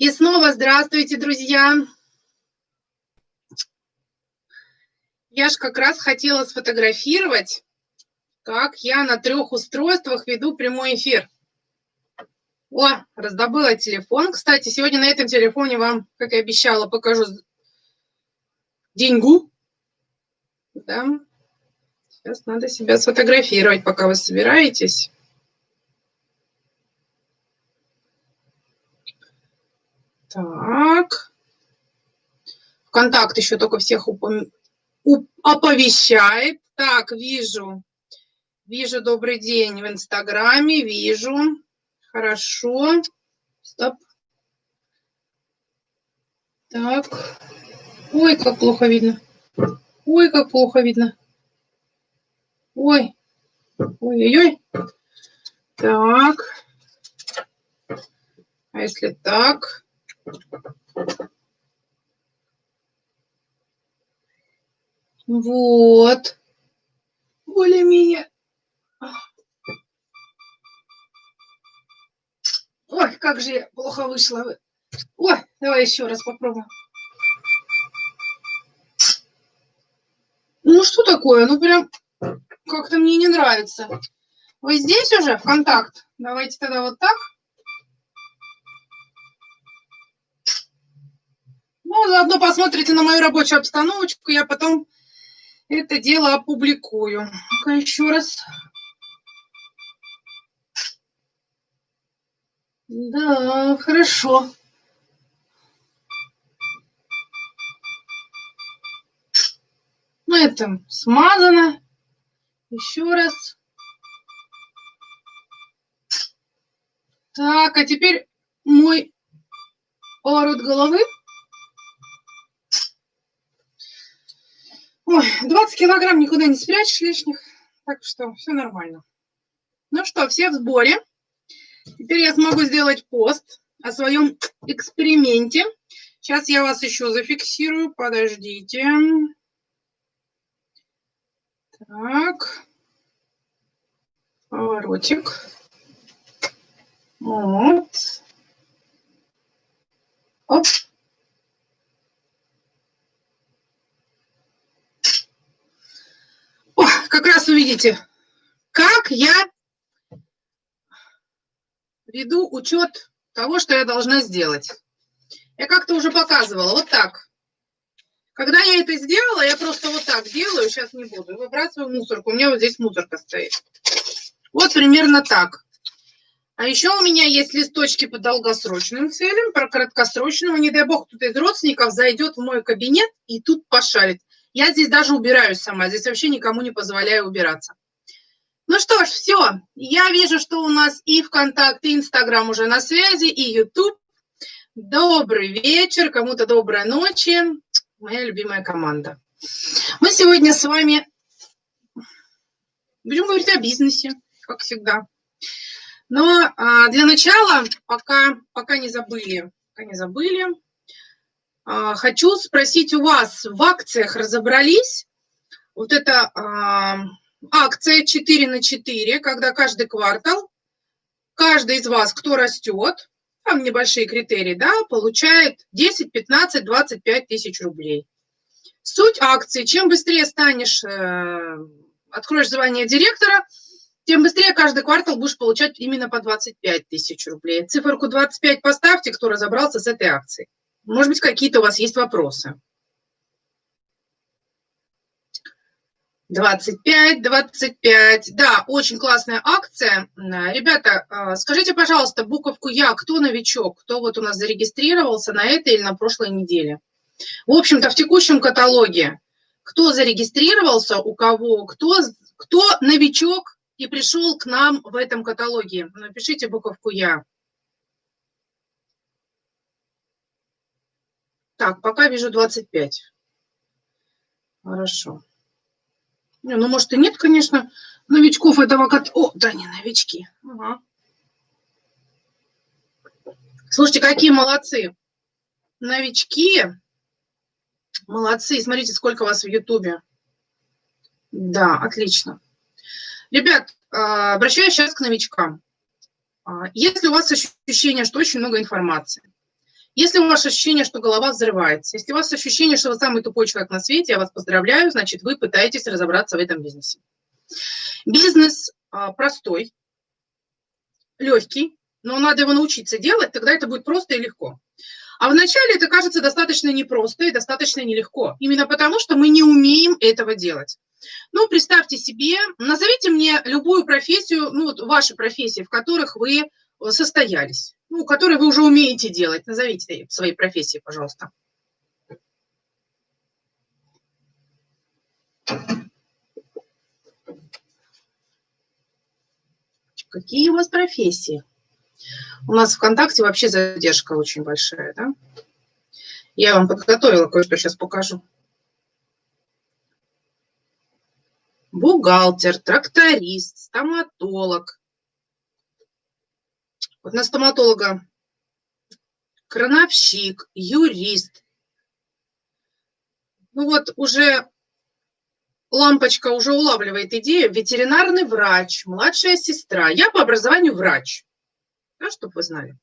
И снова здравствуйте, друзья! Я же как раз хотела сфотографировать, как я на трех устройствах веду прямой эфир. О, раздобыла телефон. Кстати, сегодня на этом телефоне вам, как и обещала, покажу деньгу. Да. Сейчас надо себя сфотографировать, пока вы собираетесь. Так. Контакт еще только всех упом... оповещает. Так, вижу. Вижу, добрый день в Инстаграме, вижу. Хорошо. Стоп. Так. Ой, как плохо видно. Ой, как плохо видно. Ой. Ой-ой-ой. Так. А если так? Вот. Более-менее. Ой, как же плохо вышло. Ой, давай еще раз попробуем. Ну, что такое? Ну, прям как-то мне не нравится. Вы здесь уже, в контакт? Давайте тогда вот так. Ну, заодно посмотрите на мою рабочую обстановочку, я потом это дело опубликую. Ну-ка еще раз. Да, хорошо. Ну, это смазано. Еще раз. Так, а теперь мой поворот головы. Ой, 20 килограмм никуда не спрячешь лишних, так что все нормально. Ну что, все в сборе. Теперь я смогу сделать пост о своем эксперименте. Сейчас я вас еще зафиксирую, подождите. Так. Поворотик. Вот. Оп. Раз увидите, как я веду учет того, что я должна сделать. Я как-то уже показывала, вот так. Когда я это сделала, я просто вот так делаю, сейчас не буду, выбрасываю мусорку. У меня вот здесь мусорка стоит. Вот примерно так. А еще у меня есть листочки по долгосрочным целям, про краткосрочного. Не дай бог, кто-то из родственников зайдет в мой кабинет и тут пошарит. Я здесь даже убираюсь сама, здесь вообще никому не позволяю убираться. Ну что ж, все. Я вижу, что у нас и ВКонтакте, и Инстаграм уже на связи, и Ютуб. Добрый вечер, кому-то доброй ночи. Моя любимая команда. Мы сегодня с вами будем говорить о бизнесе, как всегда. Но а, для начала, пока, пока не забыли, пока не забыли, хочу спросить у вас, в акциях разобрались? Вот это а, акция 4 на 4, когда каждый квартал, каждый из вас, кто растет, там небольшие критерии, да, получает 10, 15, 25 тысяч рублей. Суть акции, чем быстрее станешь, э, откроешь звание директора, тем быстрее каждый квартал будешь получать именно по 25 тысяч рублей. Циферку 25 поставьте, кто разобрался с этой акцией. Может быть, какие-то у вас есть вопросы? 25, 25. Да, очень классная акция. Ребята, а, скажите, пожалуйста, буковку «Я», кто новичок, кто вот у нас зарегистрировался на этой или на прошлой неделе? В общем-то, в текущем каталоге, кто зарегистрировался, у кого, кто, кто новичок и пришел к нам в этом каталоге, напишите буковку «Я». Так, пока вижу 25. Хорошо. Не, ну, может, и нет, конечно, новичков этого кат... О, да, не новички. Ага. Слушайте, какие молодцы. Новички. Молодцы. Смотрите, сколько вас в Ютубе. Да, отлично. Ребят, а, обращаюсь сейчас к новичкам. А, если у вас ощущение, что очень много информации, Если у вас ощущение, что голова взрывается, если у вас ощущение, что вы самый тупой человек на свете, я вас поздравляю, значит, вы пытаетесь разобраться в этом бизнесе. Бизнес а, простой, легкий, но надо его научиться делать, тогда это будет просто и легко. А вначале это кажется достаточно непросто и достаточно нелегко, именно потому что мы не умеем этого делать. Ну, представьте себе, назовите мне любую профессию, ну, вот ваши профессии, в которых вы состоялись, ну, которые вы уже умеете делать. Назовите свои профессии, пожалуйста. Какие у вас профессии? У нас ВКонтакте вообще задержка очень большая, да? Я вам подготовила кое-что, сейчас покажу. Бухгалтер, тракторист, стоматолог. Вот на стоматолога крановщик, юрист. Ну вот уже лампочка уже улавливает идею. Ветеринарный врач, младшая сестра. Я по образованию врач да, чтобы вы знали.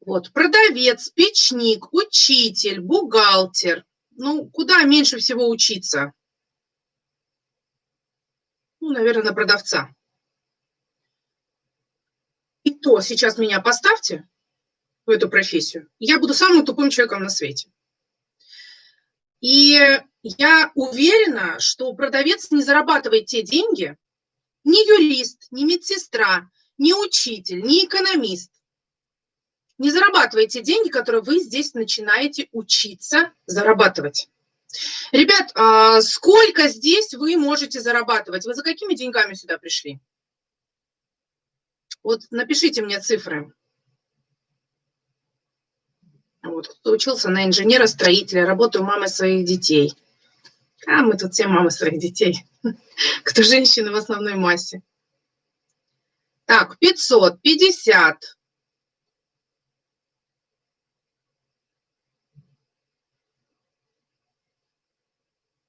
Вот, продавец, печник, учитель, бухгалтер. Ну, куда меньше всего учиться? Ну, наверное, на продавца. И то сейчас меня поставьте в эту профессию, я буду самым тупым человеком на свете. И я уверена, что продавец не зарабатывает те деньги, ни юрист, ни медсестра, ни учитель, ни экономист не зарабатываете деньги, которые вы здесь начинаете учиться зарабатывать. Ребят, а сколько здесь вы можете зарабатывать? Вы за какими деньгами сюда пришли? Вот напишите мне цифры. Вот, кто учился на инженера-строителя, работаю мамой своих детей. А мы тут все мамы своих детей. Кто женщины в основной массе. Так, 550.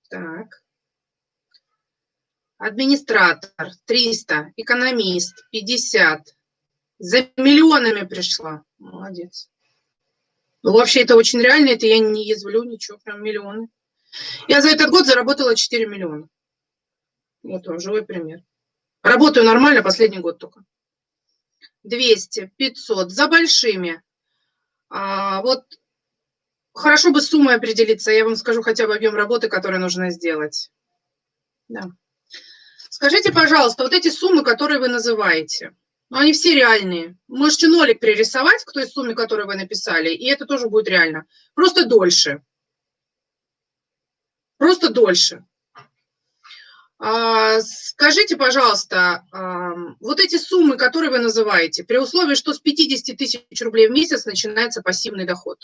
Так. Администратор 300, экономист 50. За миллионами пришла. Молодец. Ну, вообще, это очень реально, это я не язвлю, ничего, прям миллионы. Я за этот год заработала 4 миллиона. Вот он, живой пример. Работаю нормально, последний год только. 200, 500, за большими. А, вот хорошо бы суммой определиться, я вам скажу хотя бы объем работы, который нужно сделать. Да. Скажите, пожалуйста, вот эти суммы, которые вы называете, ну, они все реальные. Можете нолик пририсовать к той сумме, которую вы написали, и это тоже будет реально. Просто дольше. Просто дольше. А, скажите, пожалуйста, вот эти суммы, которые вы называете, при условии, что с 50 тысяч рублей в месяц начинается пассивный доход,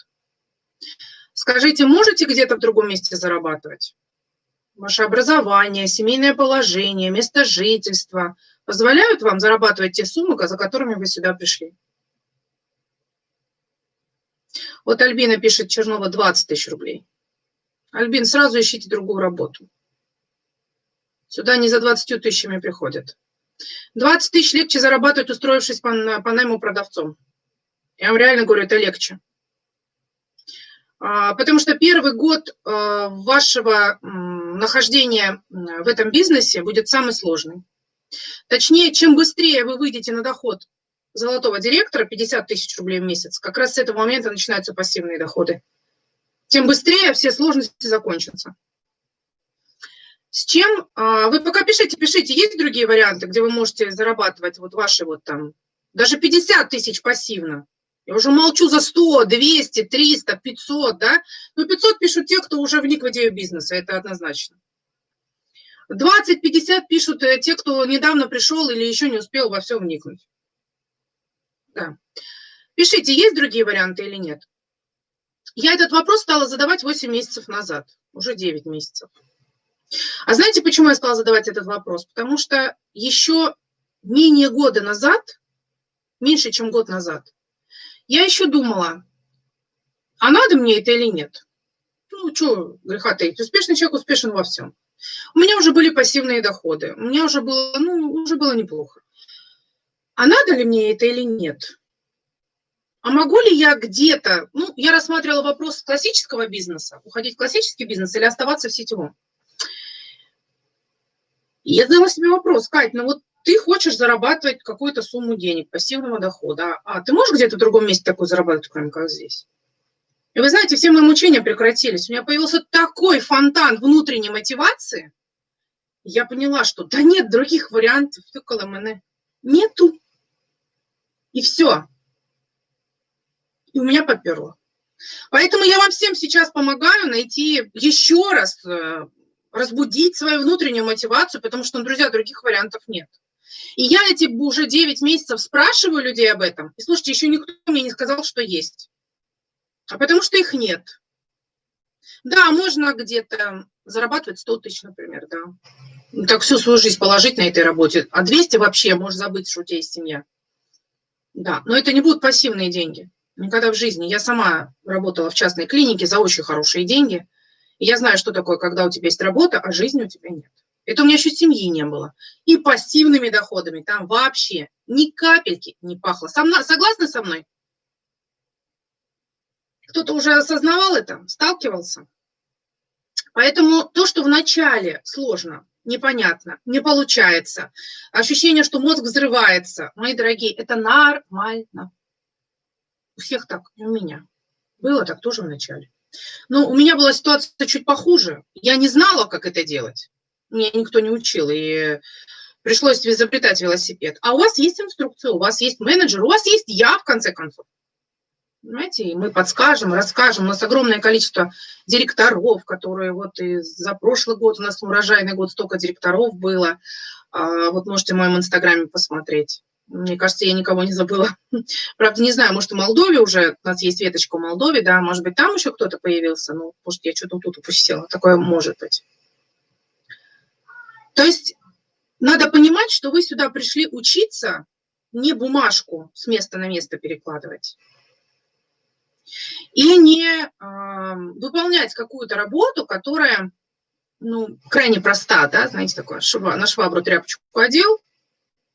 скажите, можете где-то в другом месте зарабатывать? Ваше образование, семейное положение, место жительства позволяют вам зарабатывать те суммы, за которыми вы сюда пришли? Вот Альбина пишет, Чернова 20 тысяч рублей. Альбин, сразу ищите другую работу. Сюда не за 20 тысячами приходят. 20 тысяч легче зарабатывать, устроившись по, по найму продавцом. Я вам реально говорю, это легче. А, потому что первый год а, вашего нахождения в этом бизнесе будет самый сложный. Точнее, чем быстрее вы выйдете на доход золотого директора, 50 тысяч рублей в месяц, как раз с этого момента начинаются пассивные доходы, тем быстрее все сложности закончатся. С чем? А, вы пока пишите, пишите. Есть другие варианты, где вы можете зарабатывать вот ваши вот там, даже 50 тысяч пассивно. Я уже молчу за 100, 200, 300, 500, да? Ну, 500 пишут те, кто уже вник в идею бизнеса, это однозначно. 20-50 пишут э, те, кто недавно пришел или еще не успел во все вникнуть. Да. Пишите, есть другие варианты или нет. Я этот вопрос стала задавать 8 месяцев назад, уже 9 месяцев. А знаете, почему я стала задавать этот вопрос? Потому что еще менее года назад, меньше, чем год назад, я еще думала, а надо мне это или нет? Ну, что греха таить, успешный человек успешен во всем. У меня уже были пассивные доходы, у меня уже было, ну, уже было неплохо. А надо ли мне это или нет? а могу ли я где-то, ну, я рассматривала вопрос классического бизнеса, уходить в классический бизнес или оставаться в сетевом. Я задала себе вопрос, Кать, ну вот ты хочешь зарабатывать какую-то сумму денег, пассивного дохода, а ты можешь где-то в другом месте такой зарабатывать, кроме как здесь? И вы знаете, все мои мучения прекратились. У меня появился такой фонтан внутренней мотивации. Я поняла, что да нет других вариантов, нету. И все. И у меня поперло. Поэтому я вам всем сейчас помогаю найти еще раз, э, разбудить свою внутреннюю мотивацию, потому что, друзья, других вариантов нет. И я эти уже 9 месяцев спрашиваю людей об этом. И слушайте, еще никто мне не сказал, что есть. А потому что их нет. Да, можно где-то зарабатывать 100 тысяч, например, да. Так всю свою жизнь положить на этой работе. А 200 вообще можешь забыть, что у тебя есть семья. Да, но это не будут пассивные деньги. Никогда в жизни. Я сама работала в частной клинике за очень хорошие деньги. И я знаю, что такое, когда у тебя есть работа, а жизни у тебя нет. Это у меня еще семьи не было. И пассивными доходами там вообще ни капельки не пахло. Со мной, согласны со мной? Кто-то уже осознавал это, сталкивался? Поэтому то, что вначале сложно, непонятно, не получается, ощущение, что мозг взрывается, мои дорогие, это нормально. У всех так, и у меня. Было так тоже вначале. Но у меня была ситуация чуть похуже. Я не знала, как это делать. Меня никто не учил, и пришлось изобретать велосипед. А у вас есть инструкция, у вас есть менеджер, у вас есть я, в конце концов. Понимаете, и мы подскажем, расскажем. У нас огромное количество директоров, которые вот и за прошлый год, у нас урожайный год столько директоров было. А, вот можете в моем инстаграме посмотреть. Мне кажется, я никого не забыла. Правда, не знаю, может, в Молдове уже, у нас есть веточка в Молдове, да, может быть, там еще кто-то появился, ну, может, я что-то тут упустила. Такое может быть. То есть надо понимать, что вы сюда пришли учиться, не бумажку с места на место перекладывать. И не э, выполнять какую-то работу, которая ну, крайне проста, да, знаете, такое, шва, на швабру тряпочку одел,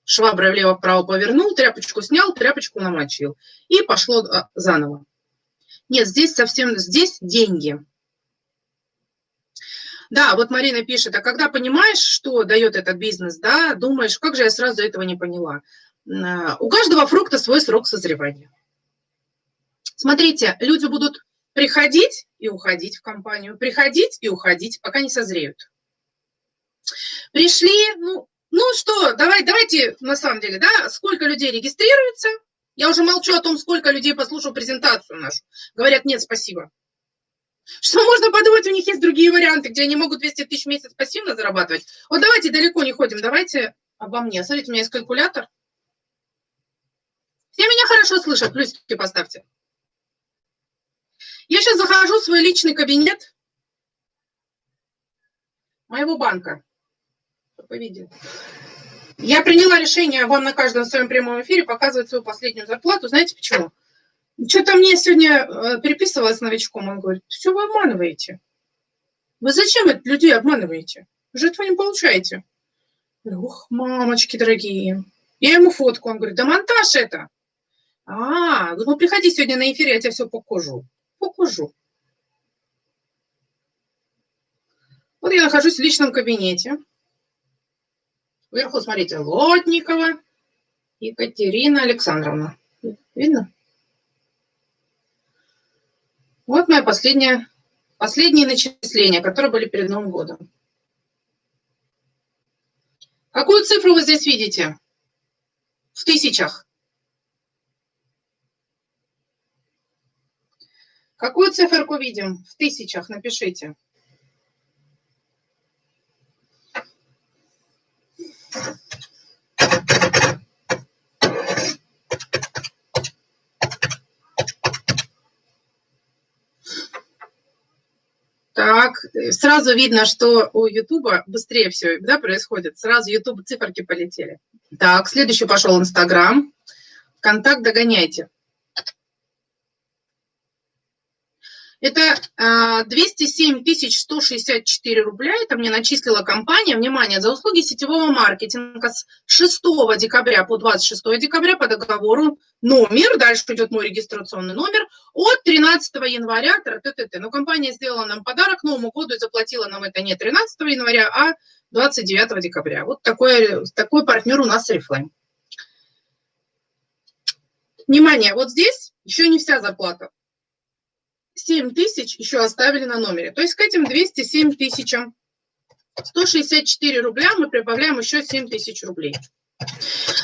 шваброй влево-вправо повернул, тряпочку снял, тряпочку намочил. И пошло а, заново. Нет, здесь совсем, здесь деньги. Да, вот Марина пишет, а когда понимаешь, что дает этот бизнес, да, думаешь, как же я сразу этого не поняла. А, у каждого фрукта свой срок созревания. Смотрите, люди будут приходить и уходить в компанию, приходить и уходить, пока не созреют. Пришли, ну, ну что, давай, давайте, на самом деле, да, сколько людей регистрируется? Я уже молчу о том, сколько людей послушал презентацию нашу. Говорят, нет, спасибо. Что можно подумать, у них есть другие варианты, где они могут 200 тысяч в месяц пассивно зарабатывать. Вот давайте далеко не ходим, давайте обо мне. Смотрите, у меня есть калькулятор. Все меня хорошо слышат, плюсики поставьте. Я сейчас захожу в свой личный кабинет моего банка поведение. Я приняла решение вам на каждом своем прямом эфире показывать свою последнюю зарплату. Знаете почему? Что-то мне сегодня э, переписывалась с новичком, он говорит, что вы обманываете? Вы зачем людей обманываете? Вы же этого не получаете. Ух, мамочки дорогие. Я ему фотку, он говорит, да монтаж это. А, ну приходи сегодня на эфир, я тебе все покажу. Покажу. Вот я нахожусь в личном кабинете. Вверху, смотрите, Лотникова Екатерина Александровна. Видно? Вот мои последние, последние начисления, которые были перед Новым годом. Какую цифру вы здесь видите? В тысячах. Какую циферку видим? В тысячах, напишите. Сразу видно, что у Ютуба быстрее все да, происходит. Сразу Ютуб циферки полетели. Так, следующий пошел Инстаграм. Контакт догоняйте. Это 207 164 рубля, это мне начислила компания, внимание, за услуги сетевого маркетинга с 6 декабря по 26 декабря по договору номер, дальше идет мой регистрационный номер, от 13 января, т -т -т но компания сделала нам подарок Новому году и заплатила нам это не 13 января, а 29 декабря. Вот такой, такой партнер у нас Reflame. Внимание, вот здесь еще не вся зарплата. 7 тысяч еще оставили на номере. То есть к этим 207 тысячам 164 рубля мы прибавляем еще 7 тысяч рублей.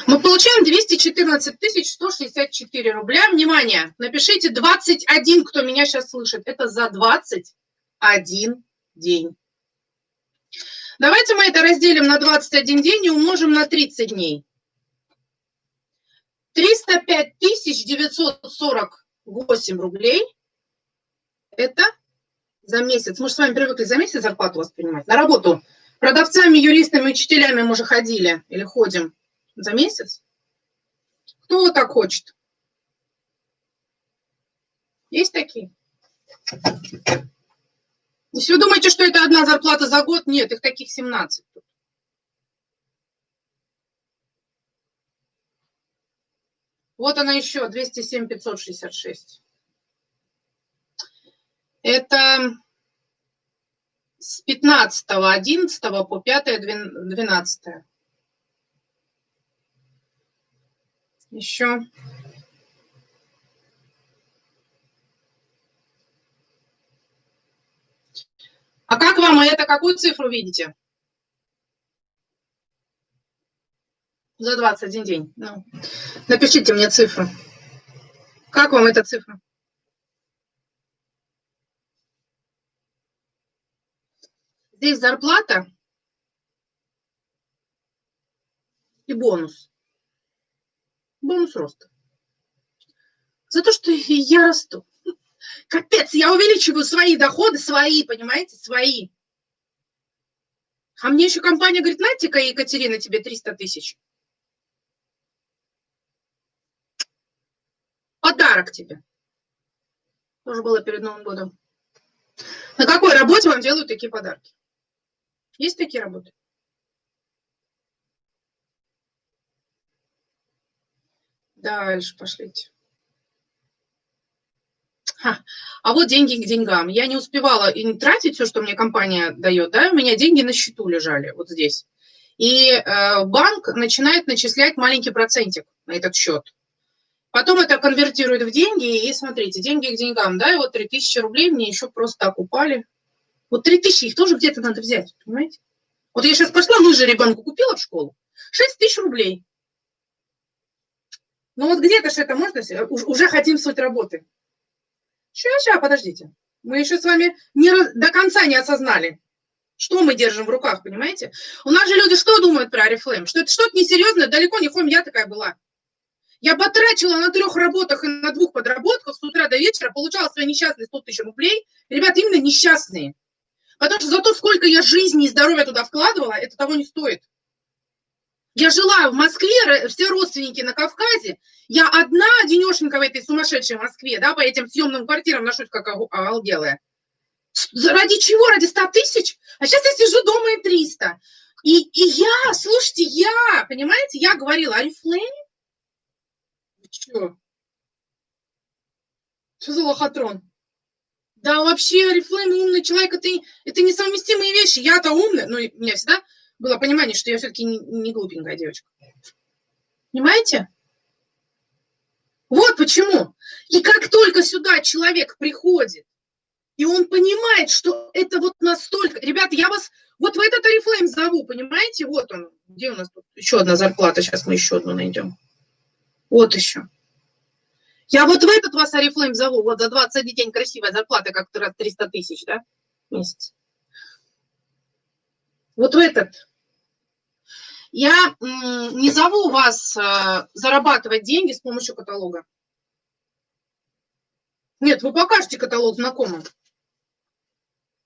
Мы получаем 214 тысяч 164 рубля. Внимание, напишите 21, кто меня сейчас слышит. Это за 21 день. Давайте мы это разделим на 21 день и умножим на 30 дней. 305 тысяч 948 рублей это за месяц. Мы же с вами привыкли за месяц зарплату воспринимать. На работу продавцами, юристами, учителями мы же ходили или ходим за месяц. Кто вот так хочет? Есть такие? Если вы думаете, что это одна зарплата за год, нет, их таких 17. Вот она еще, 207 566. Это с 15 11 по 5 12. Еще. А как вам это, какую цифру видите? За 21 день. Ну, напишите мне цифру. Как вам эта цифра? Здесь зарплата и бонус. Бонус роста. За то, что я расту. Капец, я увеличиваю свои доходы, свои, понимаете, свои. А мне еще компания говорит, знаете-ка, Екатерина, тебе 300 тысяч. Подарок тебе. Тоже было перед Новым годом. На какой работе вам делают такие подарки? Есть такие работы? Дальше пошлите. Ха. А вот деньги к деньгам. Я не успевала и не тратить все, что мне компания дает, да, у меня деньги на счету лежали вот здесь. И э, банк начинает начислять маленький процентик на этот счет. Потом это конвертирует в деньги, и смотрите, деньги к деньгам, да, и вот 3000 рублей мне еще просто так упали. Вот 3000, их тоже где-то надо взять, понимаете? Вот я сейчас пошла, лыжи ребенку купила в школу, 6 тысяч рублей. Ну вот где-то же это можно, уже хотим суть работы. Сейчас, сейчас, подождите. Мы еще с вами не, до конца не осознали, что мы держим в руках, понимаете? У нас же люди что думают про Арифлейм? Что это что-то несерьезное, далеко не хом, я такая была. Я потрачила на трех работах и на двух подработках с утра до вечера, получала свои несчастные 100 тысяч рублей. Ребята, именно несчастные. Потому что за то, сколько я жизни и здоровья туда вкладывала, это того не стоит. Я жила в Москве, все родственники на Кавказе. Я одна денешенька в этой сумасшедшей Москве, да, по этим съемным квартирам ношусь как оголделая. Ради чего? Ради 100 тысяч? А сейчас я сижу дома и 300. И, и я, слушайте, я, понимаете, я говорила, Арифлейм? Что? Что за лохотрон? Да вообще, Арифлейм умный человек, это, это несовместимые вещи. Я-то умная, но у меня всегда было понимание, что я все-таки не, не глупенькая девочка. Понимаете? Вот почему. И как только сюда человек приходит, и он понимает, что это вот настолько... Ребята, я вас вот в этот Арифлейм зову, понимаете? Вот он. Где у нас тут еще одна зарплата? Сейчас мы еще одну найдем. Вот еще. Я вот в этот вас Арифлейм зову, вот за 21 день красивая зарплата, как 300 тысяч, да, месяц. Вот в этот. Я не зову вас э, зарабатывать деньги с помощью каталога. Нет, вы покажете каталог знакомым.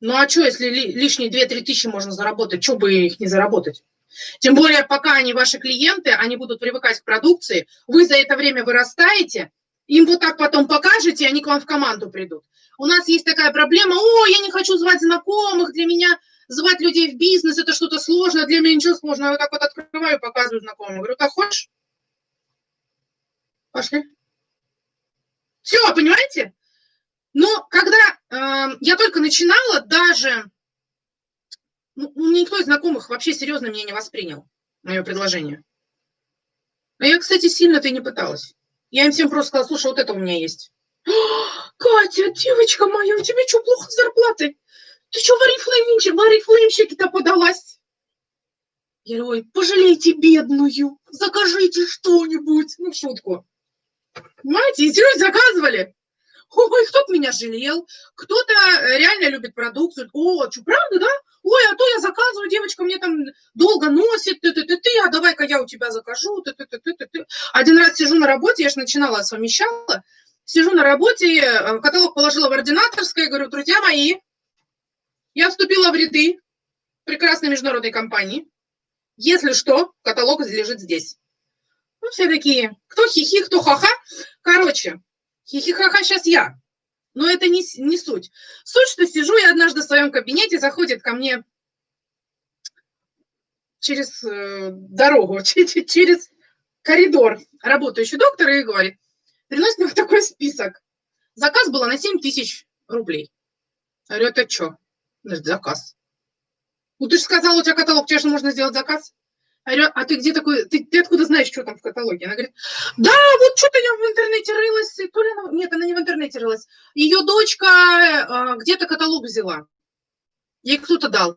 Ну а что, если лишние 2-3 тысячи можно заработать, что бы их не заработать? Тем более, пока они ваши клиенты, они будут привыкать к продукции, вы за это время вырастаете, им вот так потом покажете, они к вам в команду придут. у нас есть такая проблема, о, я не хочу звать знакомых, для меня звать людей в бизнес, это что-то сложное, для меня ничего сложного. Я вот так вот открываю, показываю знакомым. Говорю, так хочешь? Пошли. Все, понимаете? Но когда э, я только начинала, даже ну, никто из знакомых вообще серьезно меня не воспринял, мое предложение. А я, кстати, сильно-то и не пыталась. Я им всем просто сказала, слушай, вот это у меня есть. Катя, девочка моя, у тебя что, плохо с зарплатой? Ты что, в орифлеймщик, в орифлеймщики-то подалась? Я говорю, ой, пожалейте бедную, закажите что-нибудь. Ну, шутку. Понимаете, и серьезно заказывали. Ой, кто-то меня жалел, кто-то реально любит продукцию. О, что, правда, да? Ой, а то я заказываю, девочка мне там долго носит, ты ты ты ты а давай-ка я у тебя закажу, ты ты ты ты ты сижу на работе, я же начинала, совмещала, сижу на работе, э, каталог положила в ординаторское, говорю, друзья мои, я вступила в ряды прекрасной международной компании. Если что, каталог лежит здесь. Ну, все такие, кто хихи, кто ха-ха. Короче, хихи-ха-ха сейчас я. Но это не, не суть. Суть, что сижу я однажды в своем кабинете, заходит ко мне через э, дорогу, через коридор работающий доктор и говорит, приносит мне такой список. Заказ был на 7 тысяч рублей. Я говорю, это что? Значит, заказ. Ну, ты же сказала, у тебя каталог, тебе же можно сделать заказ. Я говорю, а ты где такой, ты, ты откуда знаешь, что там в каталоге? Она говорит, да, вот что-то я в интернете рылась, то ли она, нет, она не в интернете рылась. Ее дочка а, где-то каталог взяла. Ей кто-то дал.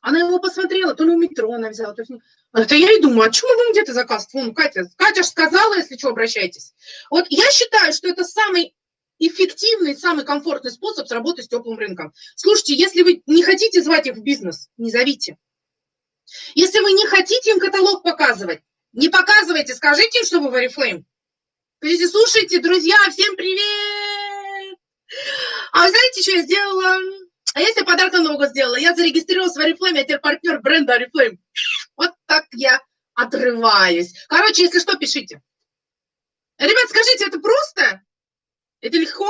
Она его посмотрела, то ли у метро она взяла. То есть... Это я и думаю, а чему вам где-то заказ? Вон, Катя, Катя же сказала, если что, обращайтесь. Вот я считаю, что это самый эффективный, самый комфортный способ сработать с теплым рынком. Слушайте, если вы не хотите звать их в бизнес, не зовите. Если вы не хотите им каталог показывать, не показывайте, скажите им, что вы в Oriflame. Слушайте, друзья, всем привет! А вы знаете, что я сделала? А себе подарок на Новый год сделала. Я зарегистрировалась в Oriflame, я теперь партнер бренда Oriflame. Вот так я отрываюсь. Короче, если что, пишите. Ребят, скажите, это просто? Это легко?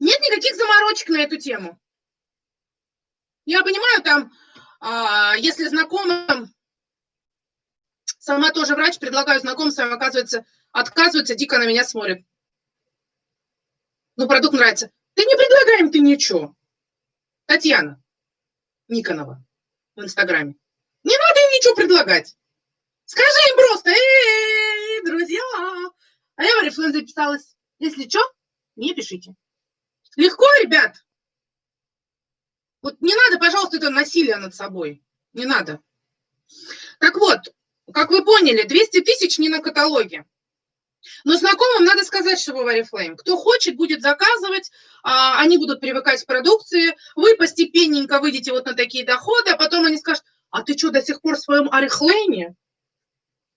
Нет никаких заморочек на эту тему. Я понимаю, там, а, если знакомым, сама тоже врач, предлагаю знакомствам, оказывается, отказывается, дико на меня смотрит. Ну, продукт нравится. Ты не предлагаем ты ничего. Татьяна Никонова в Инстаграме. Не надо им ничего предлагать. Скажи им просто, эй, друзья. А я в Oriflame записалась. Если что, не пишите. Легко, ребят? Вот не надо, пожалуйста, это насилие над собой. Не надо. Так вот, как вы поняли, 200 тысяч не на каталоге. Но знакомым надо сказать, что вы в Oriflame. Кто хочет, будет заказывать, а, они будут привыкать к продукции, вы постепенненько выйдете вот на такие доходы, а потом они скажут, а ты что, до сих пор в своем Oriflame?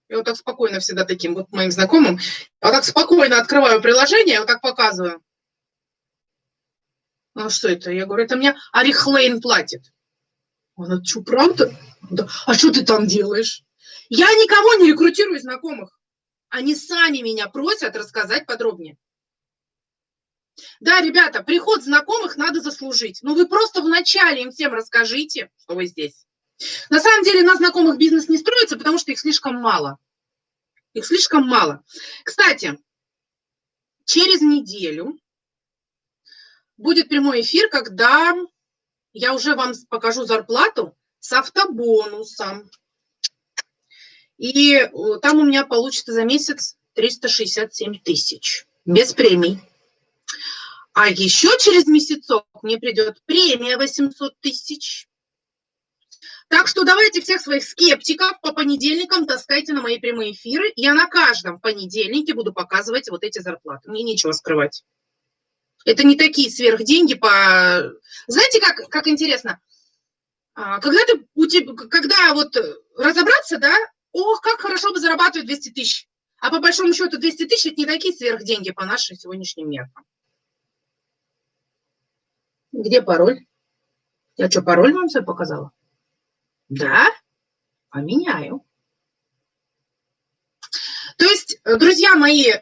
Я вот так спокойно всегда таким вот моим знакомым, вот так спокойно открываю приложение, вот так показываю. Ну, что это? Я говорю, это мне Арихлейн платит. Она, что, правда? Да. А что ты там делаешь? Я никого не рекрутирую знакомых. Они сами меня просят рассказать подробнее. Да, ребята, приход знакомых надо заслужить. Ну, вы просто вначале им всем расскажите, что вы здесь. На самом деле на знакомых бизнес не строится, потому что их слишком мало. Их слишком мало. Кстати, через неделю будет прямой эфир, когда я уже вам покажу зарплату с автобонусом. И э, там у меня получится за месяц 367 тысяч без премий. А еще через месяцок мне придет премия 800 тысяч. Так что давайте всех своих скептиков по понедельникам таскайте на мои прямые эфиры. Я на каждом понедельнике буду показывать вот эти зарплаты. Мне нечего скрывать. Это не такие сверхденьги по... Знаете, как, как интересно? А, когда ты, у тебя, когда вот разобраться, да, ох, как хорошо бы зарабатывать 200 тысяч. А по большому счету 200 тысяч – это не такие сверхденьги по нашим сегодняшним меркам. Где пароль? Я что, пароль вам все показала? Да, поменяю. То есть Друзья мои,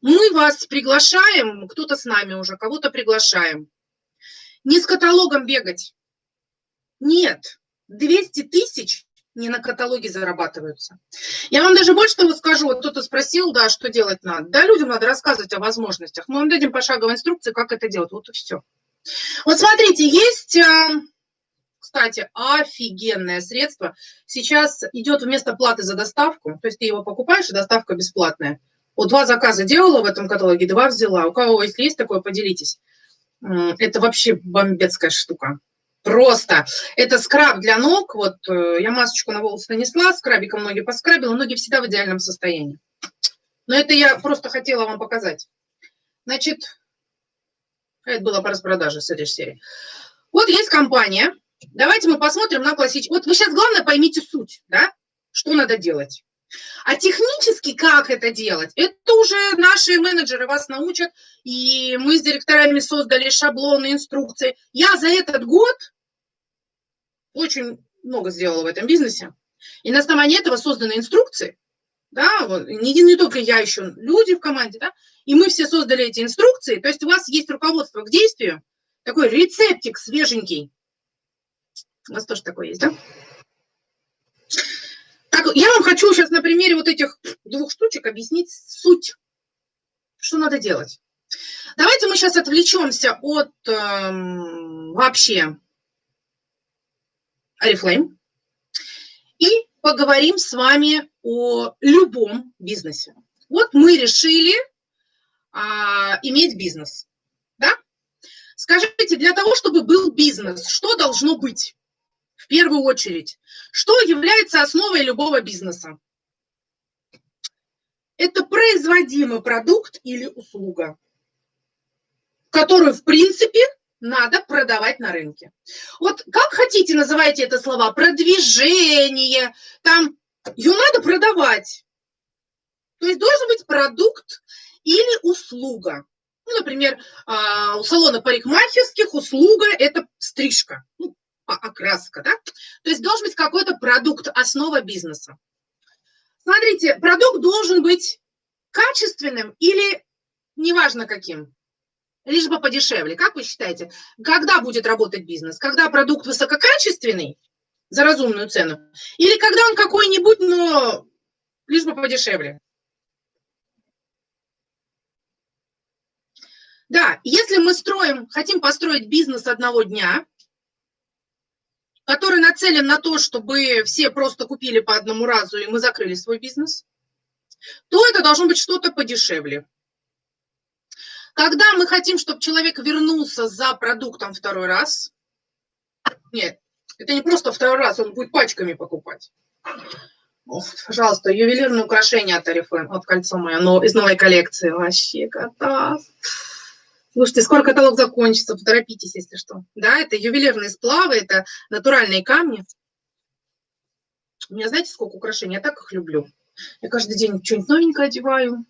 мы вас приглашаем, кто-то с нами уже, кого-то приглашаем. Не с каталогом бегать. Нет, 200 тысяч не на каталоге зарабатываются. Я вам даже больше того скажу, вот кто-то спросил, да, что делать надо. Да, людям надо рассказывать о возможностях. Мы вам дадим пошаговые инструкции, как это делать. Вот и все. Вот смотрите, есть, э, кстати, офигенное средство. Сейчас идет вместо платы за доставку, то есть ты его покупаешь, и доставка бесплатная. Вот два заказа делала в этом каталоге, два взяла. У кого, если есть такое, поделитесь. Это вообще бомбецкая штука. Просто. Это скраб для ног. Вот э, я масочку на волосы нанесла, скрабиком ноги поскрабила, ноги всегда в идеальном состоянии. Но это я просто хотела вам показать. Значит, это было по распродаже с этой серии. Вот есть компания. Давайте мы посмотрим на классическую. Вот вы сейчас, главное, поймите суть, да? Что надо делать. А технически как это делать, это уже наши менеджеры вас научат, и мы с директорами создали шаблоны, инструкции. Я за этот год очень много сделала в этом бизнесе. И на основании этого созданы инструкции, да, не, не только я, еще люди в команде, да, и мы все создали эти инструкции, то есть у вас есть руководство к действию, такой рецептик свеженький. У вас тоже такой есть, да? Так, я вам хочу сейчас на примере вот этих двух штучек объяснить суть, что надо делать. Давайте мы сейчас отвлечемся от э, вообще Oriflame и поговорим с вами о любом бизнесе. Вот мы решили а, иметь бизнес. Да? Скажите, для того, чтобы был бизнес, что должно быть? В первую очередь, что является основой любого бизнеса? Это производимый продукт или услуга, которую, в принципе, надо продавать на рынке. Вот как хотите называйте это слова, продвижение, там, ее надо продавать. То есть должен быть продукт или услуга. Ну, например, а, у салона парикмахерских услуга – это стрижка, ну, окраска, да? То есть должен быть какой-то продукт, основа бизнеса. Смотрите, продукт должен быть качественным или неважно каким лишь бы подешевле. Как вы считаете, когда будет работать бизнес? Когда продукт высококачественный за разумную цену? Или когда он какой-нибудь, но лишь бы подешевле? Да, если мы строим, хотим построить бизнес одного дня, который нацелен на то, чтобы все просто купили по одному разу, и мы закрыли свой бизнес, то это должно быть что-то подешевле. Когда мы хотим, чтобы человек вернулся за продуктом второй раз, нет, это не просто второй раз, он будет пачками покупать. Ох, пожалуйста, ювелирные украшения от Арифлейм, от кольцо мое, но из новой коллекции. Вообще кота. Слушайте, скоро каталог закончится, поторопитесь, если что. Да, это ювелирные сплавы, это натуральные камни. У меня, знаете, сколько украшений? Я так их люблю. Я каждый день что-нибудь новенькое одеваю.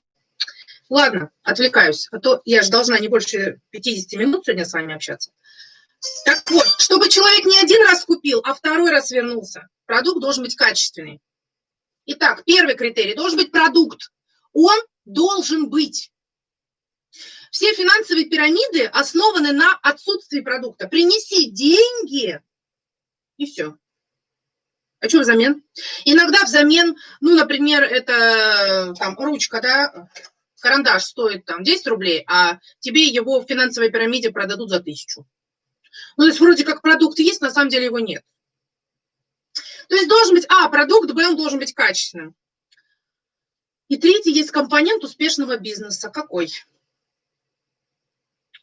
Ладно, отвлекаюсь, а то я же должна не больше 50 минут сегодня с вами общаться. Так вот, чтобы человек не один раз купил, а второй раз вернулся, продукт должен быть качественный. Итак, первый критерий должен быть продукт. Он должен быть. Все финансовые пирамиды основаны на отсутствии продукта. Принеси деньги, и все. А что взамен? Иногда взамен, ну, например, это там ручка, да, карандаш стоит там 10 рублей, а тебе его в финансовой пирамиде продадут за тысячу. Ну, то есть вроде как продукт есть, на самом деле его нет. То есть должен быть, а, продукт, б, он должен быть качественным. И третий есть компонент успешного бизнеса. Какой?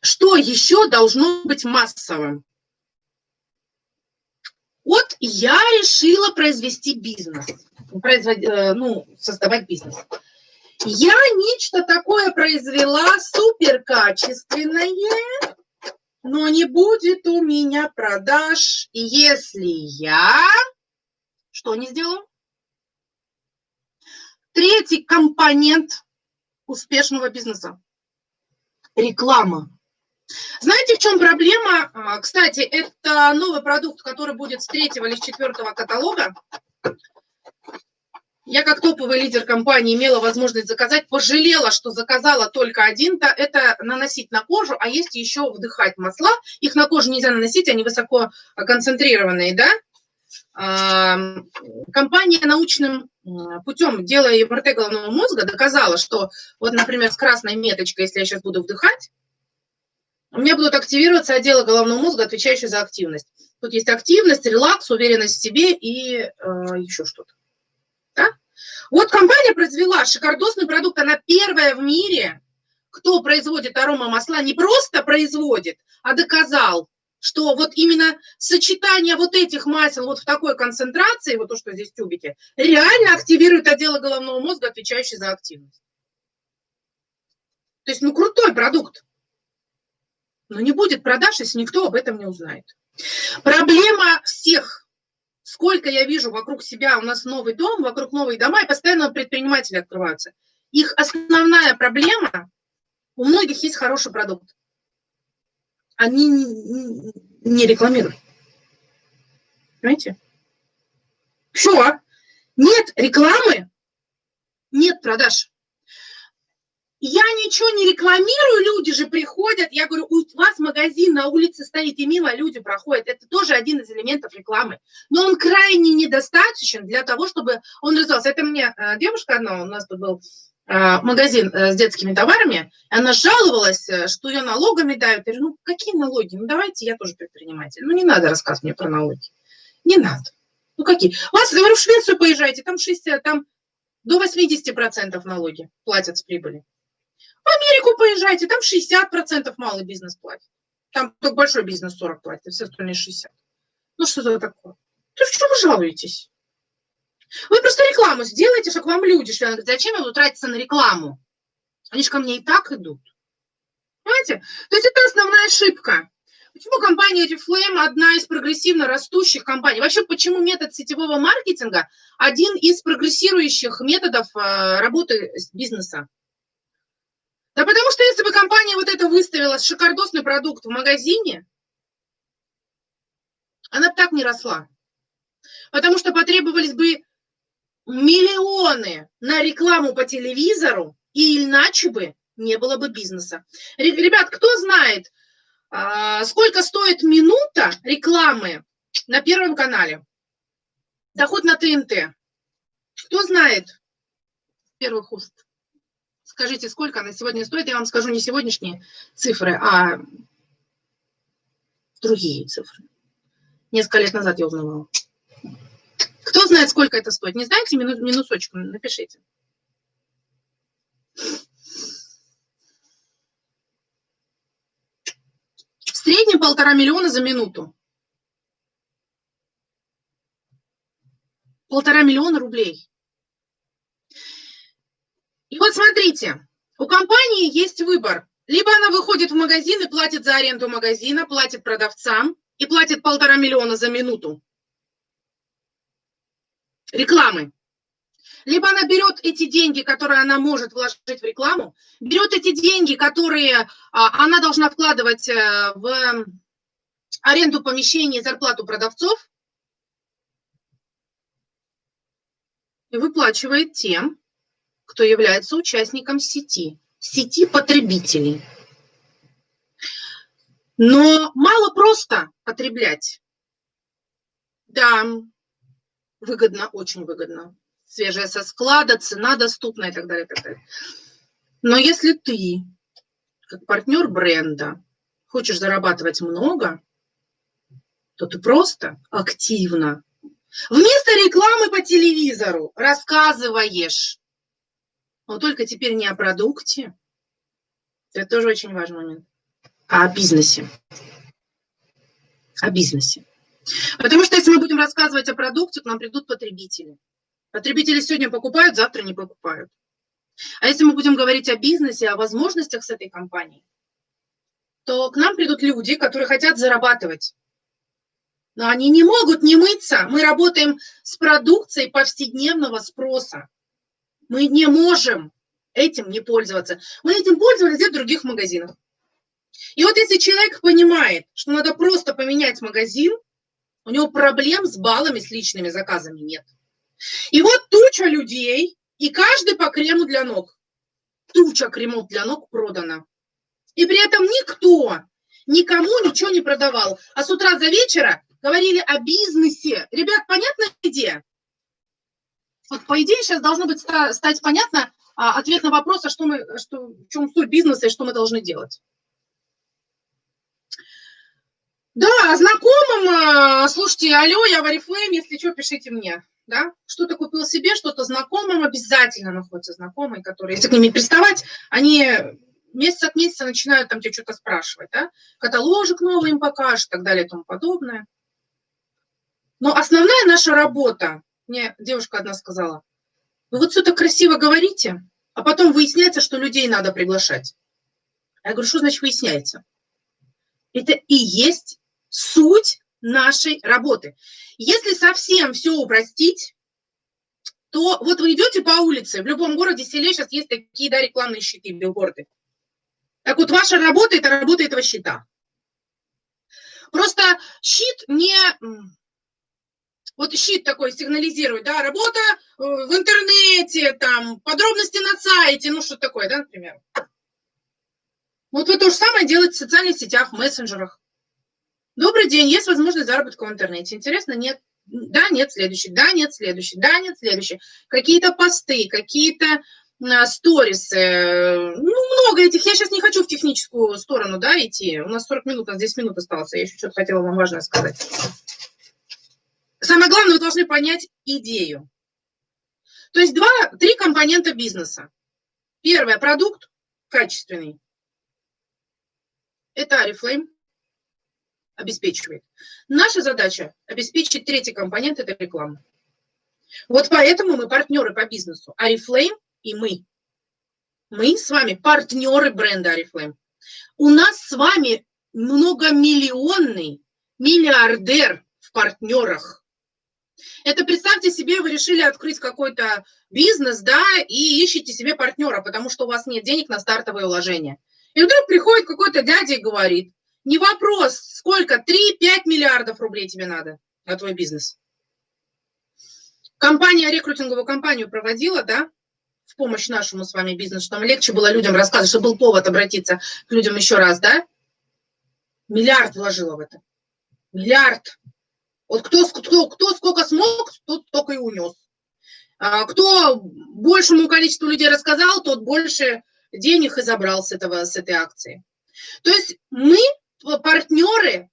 Что еще должно быть массовым? Вот я решила произвести бизнес, производ... Э, ну, создавать бизнес. Я нечто такое произвела суперкачественное, но не будет у меня продаж, если я... Что не сделаю? Третий компонент успешного бизнеса – реклама. Знаете, в чем проблема? А, кстати, это новый продукт, который будет с третьего или с четвертого каталога. Я как топовый лидер компании имела возможность заказать, пожалела, что заказала только один-то, это наносить на кожу, а есть еще вдыхать масла. Их на кожу нельзя наносить, они высоко концентрированные, да. Компания научным путем, делая МРТ головного мозга, доказала, что вот, например, с красной меточкой, если я сейчас буду вдыхать, у меня будут активироваться отделы головного мозга, отвечающие за активность. Тут есть активность, релакс, уверенность в себе и э, еще что-то. Да? Вот компания произвела шикардосный продукт, она первая в мире, кто производит аромамасла, не просто производит, а доказал, что вот именно сочетание вот этих масел вот в такой концентрации, вот то, что здесь тюбики, реально активирует отделы головного мозга, отвечающие за активность. То есть, ну, крутой продукт. Но не будет продаж, если никто об этом не узнает. Проблема всех сколько я вижу вокруг себя, у нас новый дом, вокруг новые дома, и постоянно предприниматели открываются. Их основная проблема, у многих есть хороший продукт. Они не рекламируют. Понимаете? Все. Нет рекламы, нет продаж. Я ничего не рекламирую, люди же приходят. Я говорю, у вас магазин на улице стоит, и мимо люди проходят. Это тоже один из элементов рекламы. Но он крайне недостаточен для того, чтобы он развивался. Это мне э, девушка одна, у нас тут был э, магазин э, с детскими товарами, она жаловалась, что ее налогами дают. Я говорю, ну какие налоги? Ну давайте, я тоже предприниматель. Ну не надо рассказывать мне про налоги. Не надо. Ну какие? Вас, говорю, в Швецию поезжайте, там, 60, там до 80% налоги платят с прибыли. Америку поезжайте, там 60% малый бизнес платит. Там только большой бизнес 40 платит, а все остальные 60. Ну что это такое? То в чем вы жалуетесь? Вы просто рекламу сделаете, чтобы вам люди шли. Зачем я буду тратиться на рекламу? Они же ко мне и так идут. Понимаете? То есть это основная ошибка. Почему компания Reflame одна из прогрессивно растущих компаний? Вообще, почему метод сетевого маркетинга один из прогрессирующих методов э, работы бизнеса? Да потому что если бы компания вот это выставила шикардосный продукт в магазине, она бы так не росла. Потому что потребовались бы миллионы на рекламу по телевизору, и иначе бы не было бы бизнеса. Ребят, кто знает, а, сколько стоит минута рекламы на Первом канале? Доход на ТНТ. Кто знает первых уст? Скажите, сколько она сегодня стоит? Я вам скажу не сегодняшние цифры, а другие цифры. Несколько лет назад я узнавала. Кто знает, сколько это стоит? Не знаете? Минус, минусочку напишите. В среднем полтора миллиона за минуту. Полтора миллиона рублей. И вот смотрите, у компании есть выбор. Либо она выходит в магазин и платит за аренду магазина, платит продавцам и платит полтора миллиона за минуту рекламы. Либо она берет эти деньги, которые она может вложить в рекламу, берет эти деньги, которые а, она должна вкладывать э, в аренду помещений и зарплату продавцов, и выплачивает тем, кто является участником сети, сети потребителей. Но мало просто потреблять. Да, выгодно, очень выгодно. Свежая со склада, цена доступна и так далее, и так далее. Но если ты, как партнер бренда, хочешь зарабатывать много, то ты просто активно, вместо рекламы по телевизору рассказываешь но только теперь не о продукте, это тоже очень важный момент, а о бизнесе. О бизнесе. Потому что если мы будем рассказывать о продукте, к нам придут потребители. Потребители сегодня покупают, завтра не покупают. А если мы будем говорить о бизнесе, о возможностях с этой компанией, то к нам придут люди, которые хотят зарабатывать. Но они не могут не мыться. Мы работаем с продукцией повседневного спроса. Мы не можем этим не пользоваться. Мы этим пользовались в других магазинах. И вот если человек понимает, что надо просто поменять магазин, у него проблем с баллами, с личными заказами нет. И вот туча людей, и каждый по крему для ног. Туча кремов для ног продана. И при этом никто никому ничего не продавал. А с утра до вечера говорили о бизнесе. Ребят, понятна идея? Вот по идее сейчас должно быть стать понятно а, ответ на вопрос, а что мы, что, в чем суть бизнеса и что мы должны делать. Да, знакомым, а, слушайте, алло, я в Арифлейм, если что, пишите мне. Да? Что-то купил себе, что-то знакомым, обязательно находятся знакомые, которые, если к ними приставать, они месяц от месяца начинают там тебе что-то спрашивать, да? Каталожик новый им покажешь и так далее и тому подобное. Но основная наша работа, мне девушка одна сказала, вы вот все так красиво говорите, а потом выясняется, что людей надо приглашать. Я говорю, что значит выясняется? Это и есть суть нашей работы. Если совсем все упростить, то вот вы идете по улице, в любом городе, селе сейчас есть такие да, рекламные щиты, билборды. Так вот, ваша работа – это работа этого щита. Просто щит не вот щит такой сигнализирует, да, работа э, в интернете, там, подробности на сайте, ну, что такое, да, например. Вот вы то же самое делаете в социальных сетях, в мессенджерах. Добрый день, есть возможность заработка в интернете. Интересно? Нет. Да, нет, следующий. Да, нет, следующий. Да, нет, следующий. Какие-то посты, какие-то а, сторисы. Ну, много этих. Я сейчас не хочу в техническую сторону, да, идти. У нас 40 минут, у нас 10 минут осталось. Я еще что-то хотела вам важное сказать. Самое главное, вы должны понять идею. То есть два, три компонента бизнеса. Первое – продукт качественный. Это Арифлейм обеспечивает. Наша задача – обеспечить третий компонент – это реклама. Вот поэтому мы партнеры по бизнесу. Арифлейм и мы. Мы с вами партнеры бренда Арифлейм. У нас с вами многомиллионный миллиардер в партнерах. Это представьте себе, вы решили открыть какой-то бизнес, да, и ищете себе партнера, потому что у вас нет денег на стартовые вложения. И вдруг приходит какой-то дядя и говорит, не вопрос, сколько, 3-5 миллиардов рублей тебе надо на твой бизнес. Компания, рекрутинговую компанию проводила, да, в помощь нашему с вами бизнесу, чтобы легче было людям рассказывать, чтобы был повод обратиться к людям еще раз, да? Миллиард вложила в это. Миллиард. Вот кто, кто, кто сколько смог, тот только и унес. А кто большему количеству людей рассказал, тот больше денег и забрал с, этого, с этой акции. То есть мы партнеры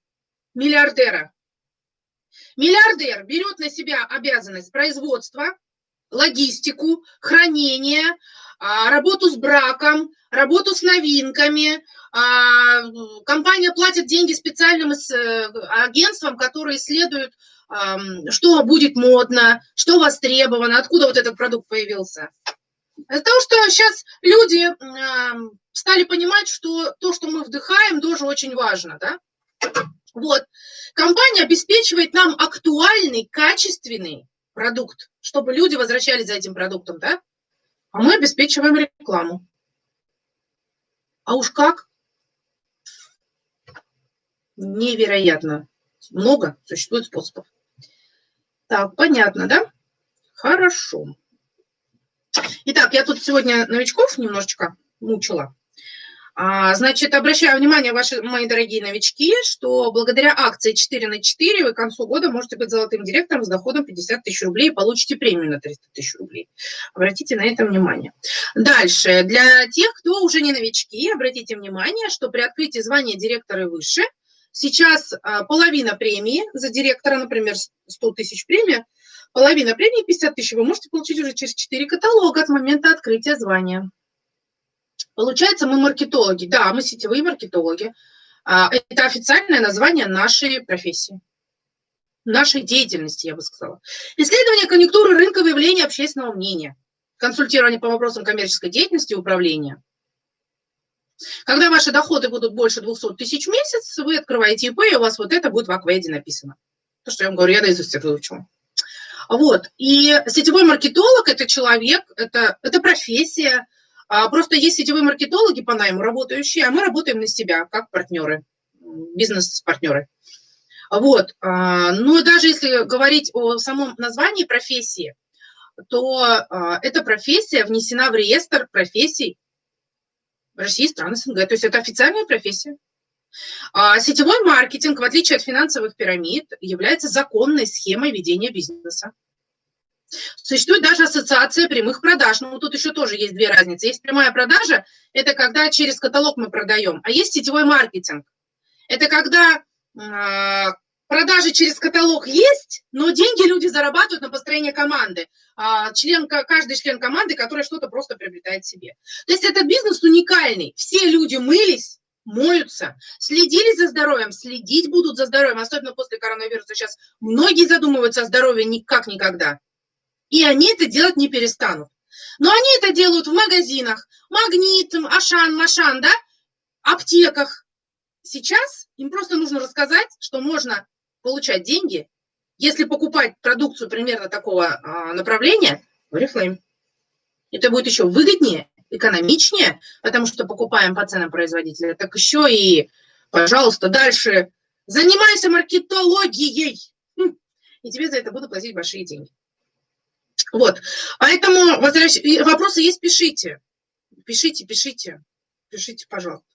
миллиардера. Миллиардер берет на себя обязанность производства, логистику, хранение, работу с браком, работу с новинками. А, компания платит деньги специальным э, агентствам, которые исследуют, что будет модно, что востребовано, откуда вот этот продукт появился. Из-за того, что сейчас люди стали понимать, что то, что мы вдыхаем, тоже очень важно. Да? Вот. Компания обеспечивает нам актуальный, качественный продукт, чтобы люди возвращались за этим продуктом, да? А мы обеспечиваем рекламу. А уж как? Невероятно. Много существует способов. Так, понятно, да? Хорошо. Итак, я тут сегодня новичков немножечко мучила. А, значит, обращаю внимание, ваши, мои дорогие новички, что благодаря акции 4 на 4 вы к концу года можете быть золотым директором с доходом 50 тысяч рублей и получите премию на 300 тысяч рублей. Обратите на это внимание. Дальше. Для тех, кто уже не новички, обратите внимание, что при открытии звания директора и выше сейчас а, половина премии за директора, например, 100 тысяч премия, половина премии 50 тысяч вы можете получить уже через 4 каталога от момента открытия звания. Получается, мы маркетологи. Да, мы сетевые маркетологи. А, это официальное название нашей профессии, нашей деятельности, я бы сказала. Исследование конъюнктуры рынка выявления общественного мнения, консультирование по вопросам коммерческой деятельности и управления. Когда ваши доходы будут больше 200 тысяч в месяц, вы открываете ИП, и у вас вот это будет в Акведе написано. То, что я вам говорю, я наизусть это выучила. Вот. И сетевой маркетолог – это человек, это, это профессия, просто есть сетевые маркетологи по найму работающие, а мы работаем на себя, как партнеры, бизнес-партнеры. Вот. А, ну и даже если говорить о самом названии профессии, то а, эта профессия внесена в реестр профессий России и стран СНГ. То есть это официальная профессия. А сетевой маркетинг, в отличие от финансовых пирамид, является законной схемой ведения бизнеса. Существует даже ассоциация прямых продаж. Ну, тут еще тоже есть две разницы. Есть прямая продажа, это когда через каталог мы продаем, а есть сетевой маркетинг. Это когда э, продажи через каталог есть, но деньги люди зарабатывают на построение команды. Э, член, каждый член команды, который что-то просто приобретает себе. То есть этот бизнес уникальный. Все люди мылись, моются, следили за здоровьем, следить будут за здоровьем, особенно после коронавируса. Сейчас многие задумываются о здоровье никак никогда. И они это делать не перестанут. Но они это делают в магазинах, Магнит, Ашан, Машан, да, аптеках. Сейчас им просто нужно рассказать, что можно получать деньги, если покупать продукцию примерно такого а, направления в Oriflame. Это будет еще выгоднее, экономичнее, потому что покупаем по ценам производителя. Так еще и, пожалуйста, дальше занимайся маркетологией. Хм. И тебе за это буду платить большие деньги. Вот, поэтому вопросы есть, пишите. Пишите, пишите, пишите, пожалуйста.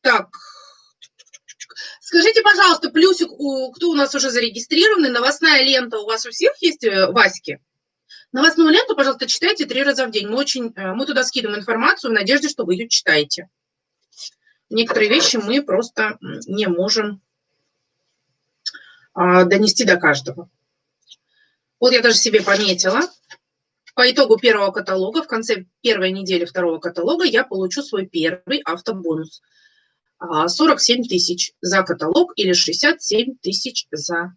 Так, скажите, пожалуйста, плюсик, кто у нас уже зарегистрированный, новостная лента у вас у всех есть, э, Васьки? Новостную ленту, пожалуйста, читайте три раза в день. Мы, очень, э, мы туда скидываем информацию в надежде, что вы ее читаете. Некоторые вещи мы просто не можем а, донести до каждого. Вот я даже себе пометила. По итогу первого каталога, в конце первой недели второго каталога, я получу свой первый автобонус. 47 а, тысяч за каталог или 67 тысяч за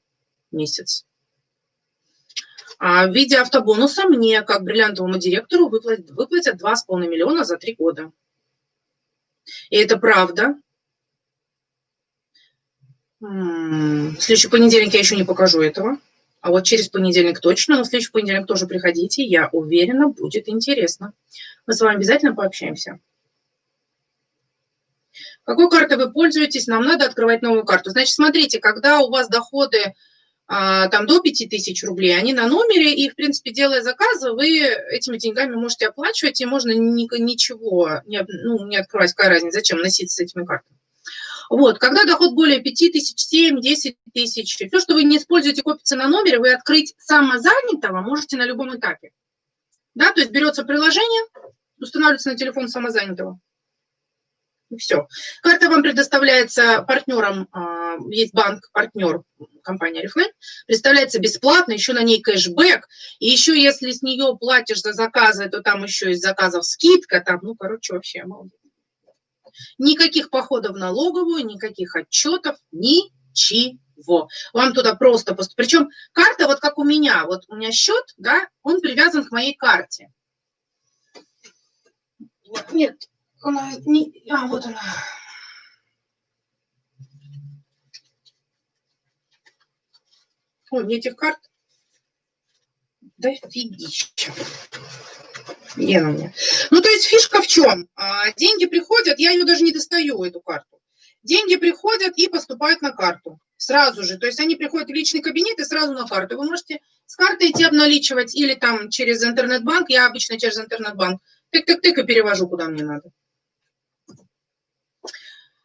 месяц. А в виде автобонуса мне, как бриллиантовому директору, выплатят, выплатят 2,5 миллиона за три года. И это правда. В следующий понедельник я еще не покажу этого. А вот через понедельник точно, но в следующий понедельник тоже приходите. Я уверена, будет интересно. Мы с вами обязательно пообщаемся. Какой картой вы пользуетесь? Нам надо открывать новую карту. Значит, смотрите, когда у вас доходы а, там до 5000 рублей, они на номере, и, в принципе, делая заказы, вы этими деньгами можете оплачивать, и можно ничего не, ну, не открывать. Какая разница, зачем носиться с этими картами? Вот, когда доход более 5 тысяч, 7, 10 тысяч, все, что вы не используете, копится на номере, вы открыть самозанятого можете на любом этапе. Да, то есть берется приложение, устанавливается на телефон самозанятого. И все. Карта вам предоставляется партнером, а, есть банк-партнер компания Reflame, представляется бесплатно, еще на ней кэшбэк, и еще если с нее платишь за заказы, то там еще из заказов скидка, там, ну, короче, вообще молодец. Никаких походов в налоговую, никаких отчетов, ничего. Вам туда просто... Причем карта, вот как у меня, вот у меня счет, да, он привязан к моей карте. Нет, она не... А, вот она. Ой, мне этих карт да фигища. Где она у меня? Ну, то есть фишка в чем? А, деньги приходят, я ее даже не достаю, эту карту. Деньги приходят и поступают на карту сразу же. То есть они приходят в личный кабинет и сразу на карту. Вы можете с карты идти обналичивать или там через интернет-банк. Я обычно через интернет-банк тык-тык-тык и перевожу, куда мне надо.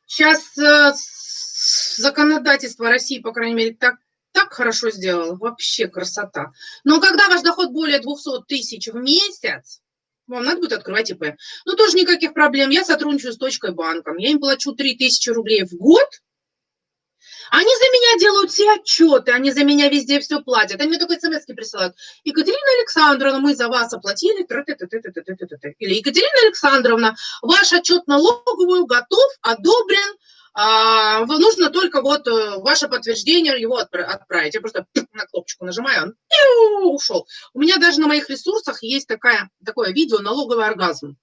Сейчас э, законодательство России, по крайней мере, так так хорошо сделала, вообще красота. Но когда ваш доход более 200 тысяч в месяц, вам надо будет открывать ИП. Ну, тоже никаких проблем. Я сотрудничаю с точкой банком. Я им плачу 3000 рублей в год. Они за меня делают все отчеты, они за меня везде все платят. Они мне только смс присылают. Екатерина Александровна, мы за вас оплатили. Или Екатерина Александровна, ваш отчет налоговую готов, одобрен а, нужно только вот э, ваше подтверждение его отправить. Я просто на кнопочку нажимаю, он ушел. У меня даже на моих ресурсах есть такая, такое видео «Налоговый оргазм».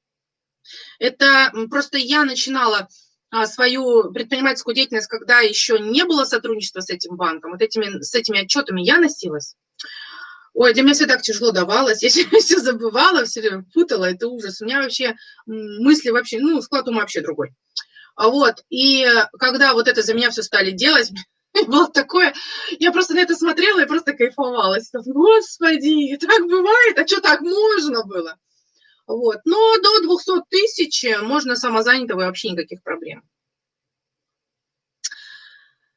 Это просто я начинала а, свою предпринимательскую деятельность, когда еще не было сотрудничества с этим банком, вот этими, с этими отчетами я носилась. Ой, для меня все так тяжело давалось, я все забывала, все время путала, это ужас. У меня вообще мысли вообще, ну, склад ума вообще другой. А вот, и когда вот это за меня все стали делать, Было такое, я просто на это смотрела и просто кайфовалась. Господи, так бывает, а что так можно было? Вот. Но до 200 тысяч можно самозанятого и вообще никаких проблем.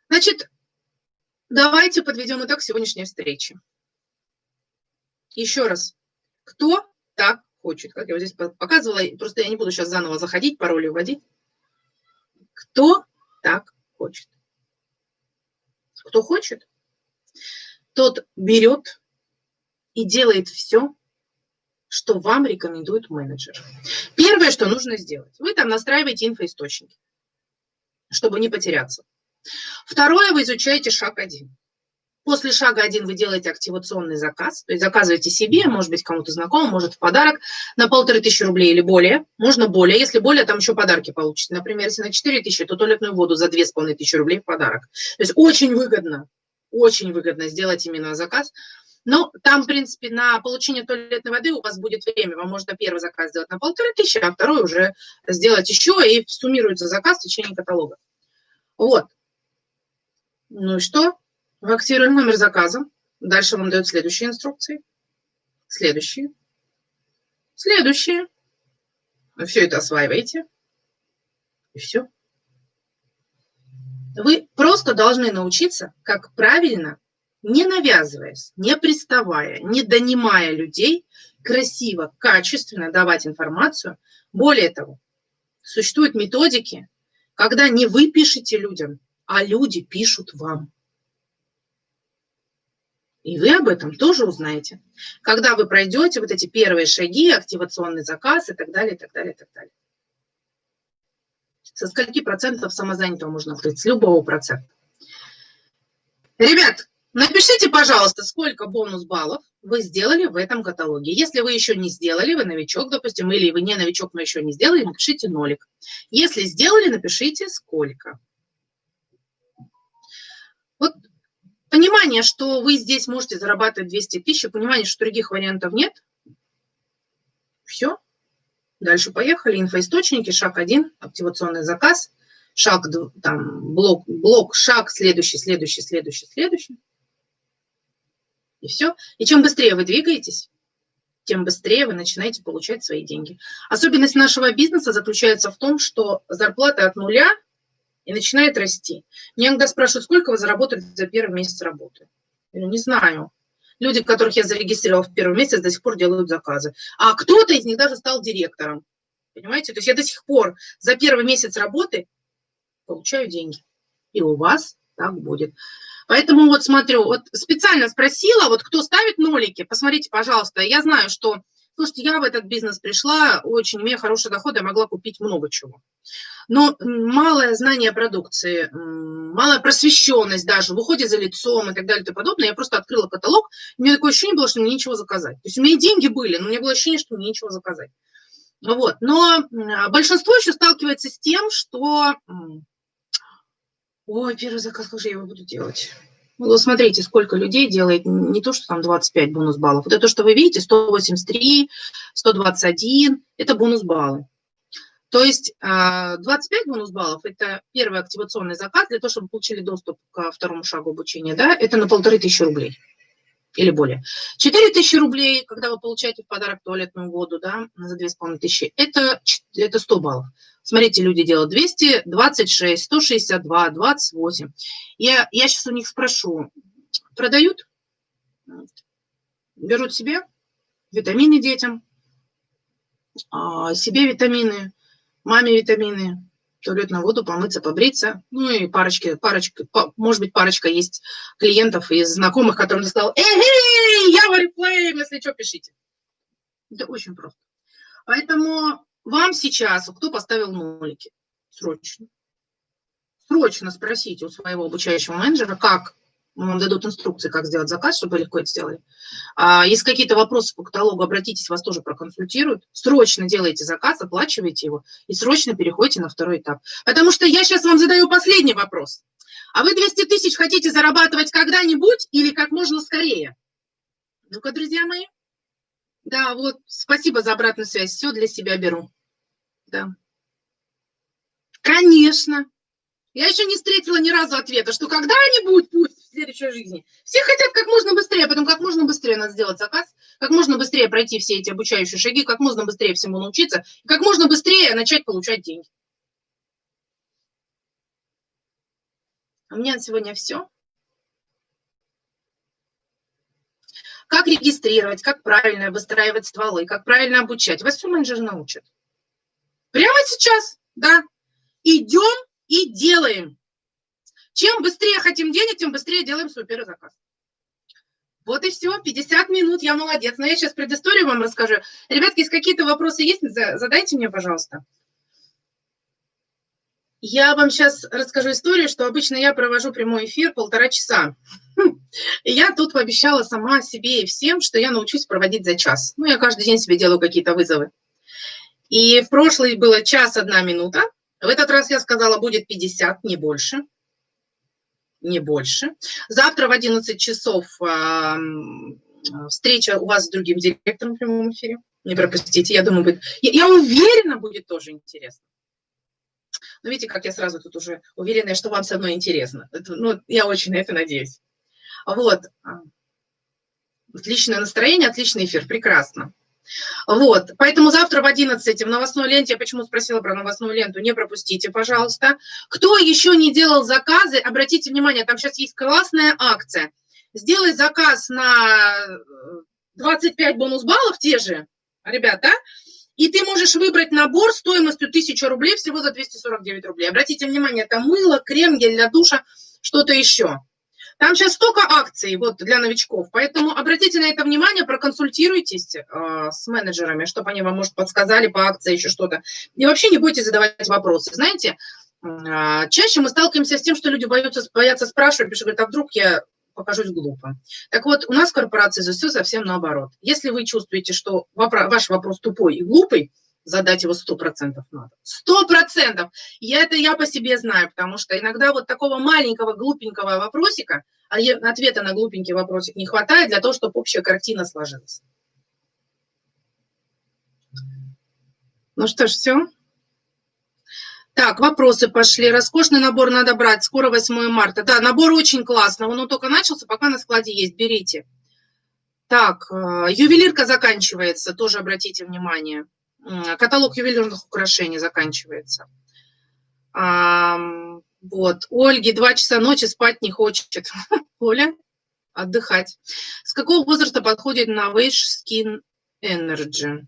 Значит, давайте подведем итог сегодняшней встречи. Еще раз, кто так хочет? Как я вот здесь показывала, просто я не буду сейчас заново заходить, пароли вводить. Кто так хочет? Кто хочет, тот берет и делает все, что вам рекомендует менеджер. Первое, что нужно сделать, вы там настраиваете инфоисточники, чтобы не потеряться. Второе, вы изучаете шаг один. После шага один вы делаете активационный заказ, то есть заказываете себе, может быть, кому-то знакомому, может, в подарок на полторы тысячи рублей или более. Можно более, если более, там еще подарки получите. Например, если на 4 тысячи, то туалетную воду за две с половиной тысячи рублей в подарок. То есть очень выгодно, очень выгодно сделать именно заказ. Но там, в принципе, на получение туалетной воды у вас будет время. Вам можно первый заказ сделать на полторы тысячи, а второй уже сделать еще, и суммируется заказ в течение каталога. Вот. Ну и что? Вы активируем номер заказа. Дальше вам дают следующие инструкции. Следующие. Следующие. Вы все это осваиваете. И все. Вы просто должны научиться, как правильно, не навязываясь, не приставая, не донимая людей, красиво, качественно давать информацию. Более того, существуют методики, когда не вы пишете людям, а люди пишут вам. И вы об этом тоже узнаете, когда вы пройдете вот эти первые шаги, активационный заказ и так далее, и так далее, и так далее. Со скольки процентов самозанятого можно открыть? С любого процента. Ребят, напишите, пожалуйста, сколько бонус баллов вы сделали в этом каталоге. Если вы еще не сделали, вы новичок, допустим, или вы не новичок, но еще не сделали, напишите нолик. Если сделали, напишите сколько. Вот Понимание, что вы здесь можете зарабатывать 200 тысяч, понимание, что других вариантов нет. Все. Дальше поехали. Инфоисточники, шаг один, активационный заказ, шаг, там, блок, блок, шаг, следующий, следующий, следующий, следующий. И все. И чем быстрее вы двигаетесь, тем быстрее вы начинаете получать свои деньги. Особенность нашего бизнеса заключается в том, что зарплата от нуля – и начинает расти. Меня иногда спрашивают, сколько вы заработали за первый месяц работы? Я говорю, не знаю. Люди, которых я зарегистрировала в первый месяц, до сих пор делают заказы. А кто-то из них даже стал директором. Понимаете? То есть я до сих пор за первый месяц работы получаю деньги. И у вас так будет. Поэтому вот смотрю, вот специально спросила, вот кто ставит нолики, посмотрите, пожалуйста. Я знаю, что Слушайте, я в этот бизнес пришла, очень имея хороший доход, я могла купить много чего. Но малое знание продукции, малая просвещенность даже в уходе за лицом и так далее и тому подобное, я просто открыла каталог, у меня такое ощущение было, что мне нечего заказать. То есть у меня деньги были, но у меня было ощущение, что мне нечего заказать. Вот. Но большинство еще сталкивается с тем, что... Ой, первый заказ, как я его буду делать? Ну, смотрите, сколько людей делает не то, что там 25 бонус баллов. Вот это, что вы видите, 183, 121, это бонус баллы. То есть 25 а, бонус баллов – это первый активационный заказ для того, чтобы получили доступ к второму шагу обучения. Да? Это на полторы тысячи рублей или более. 4 тысячи рублей, когда вы получаете в подарок туалетную воду да, за 2500, это, это 100 баллов. Смотрите, люди делают 226, 162, 28. Я, я сейчас у них спрошу, продают? Берут себе витамины детям, а, себе витамины, маме витамины, туалетную воду, помыться, побриться. Ну и парочки, парочка, может быть, парочка есть клиентов из знакомых, которым сказал, эй, я в Oriflame, если что, пишите. Это очень просто. Поэтому вам сейчас, кто поставил нолики, срочно, срочно спросите у своего обучающего менеджера, как вам дадут инструкции, как сделать заказ, чтобы легко это сделали. А, если какие-то вопросы по каталогу, обратитесь, вас тоже проконсультируют. Срочно делайте заказ, оплачивайте его и срочно переходите на второй этап. Потому что я сейчас вам задаю последний вопрос. А вы 200 тысяч хотите зарабатывать когда-нибудь или как можно скорее? Ну-ка, друзья мои. Да, вот, спасибо за обратную связь. Все для себя беру. Да. Конечно. Я еще не встретила ни разу ответа, что когда-нибудь пусть в следующей жизни. Все хотят как можно быстрее, потом как можно быстрее надо сделать заказ, как можно быстрее пройти все эти обучающие шаги, как можно быстрее всему научиться, как можно быстрее начать получать деньги. У меня на сегодня все. Как регистрировать, как правильно выстраивать стволы, как правильно обучать. Вас все менеджеры научат. Прямо сейчас, да. Идем и делаем. Чем быстрее хотим денег, тем быстрее делаем супер заказ. Вот и все, 50 минут, я молодец. Но я сейчас предысторию вам расскажу. Ребятки, если какие-то вопросы есть, задайте мне, пожалуйста. Я вам сейчас расскажу историю, что обычно я провожу прямой эфир полтора часа. И я тут пообещала сама себе и всем, что я научусь проводить за час. Ну, я каждый день себе делаю какие-то вызовы. И в прошлый было час одна минута, в этот раз я сказала, будет 50, не больше. Не больше. Завтра в 11 часов э, встреча у вас с другим директором в прямом эфире. Не пропустите, я думаю, будет... Я, я уверена, будет тоже интересно. Но видите, как я сразу тут уже уверена, что вам со мной интересно. Это, ну, я очень на это надеюсь. Вот. Отличное настроение, отличный эфир, прекрасно. Вот, поэтому завтра в 11 в новостной ленте, я почему спросила про новостную ленту, не пропустите, пожалуйста. Кто еще не делал заказы, обратите внимание, там сейчас есть классная акция. Сделай заказ на 25 бонус-баллов те же, ребята, и ты можешь выбрать набор стоимостью 1000 рублей всего за 249 рублей. Обратите внимание, это мыло, крем, гель для душа, что-то еще. Там сейчас столько акций вот, для новичков, поэтому обратите на это внимание, проконсультируйтесь э, с менеджерами, чтобы они вам, может, подсказали по акции еще что-то. И вообще не бойтесь задавать вопросы. Знаете, э, чаще мы сталкиваемся с тем, что люди боятся, боятся спрашивать, что говорят, а вдруг я покажусь глупо. Так вот, у нас в корпорации все совсем наоборот. Если вы чувствуете, что ваш вопрос тупой и глупый, задать его сто процентов надо. Сто процентов! Я это я по себе знаю, потому что иногда вот такого маленького глупенького вопросика, а ответа на глупенький вопросик не хватает для того, чтобы общая картина сложилась. Ну что ж, все. Так, вопросы пошли. Роскошный набор надо брать. Скоро 8 марта. Да, набор очень классный. Он только начался, пока на складе есть. Берите. Так, э, ювелирка заканчивается. Тоже обратите внимание каталог ювелирных украшений заканчивается. Вот, Ольге два часа ночи спать не хочет. Оля, отдыхать. С какого возраста подходит Novage Skin Energy?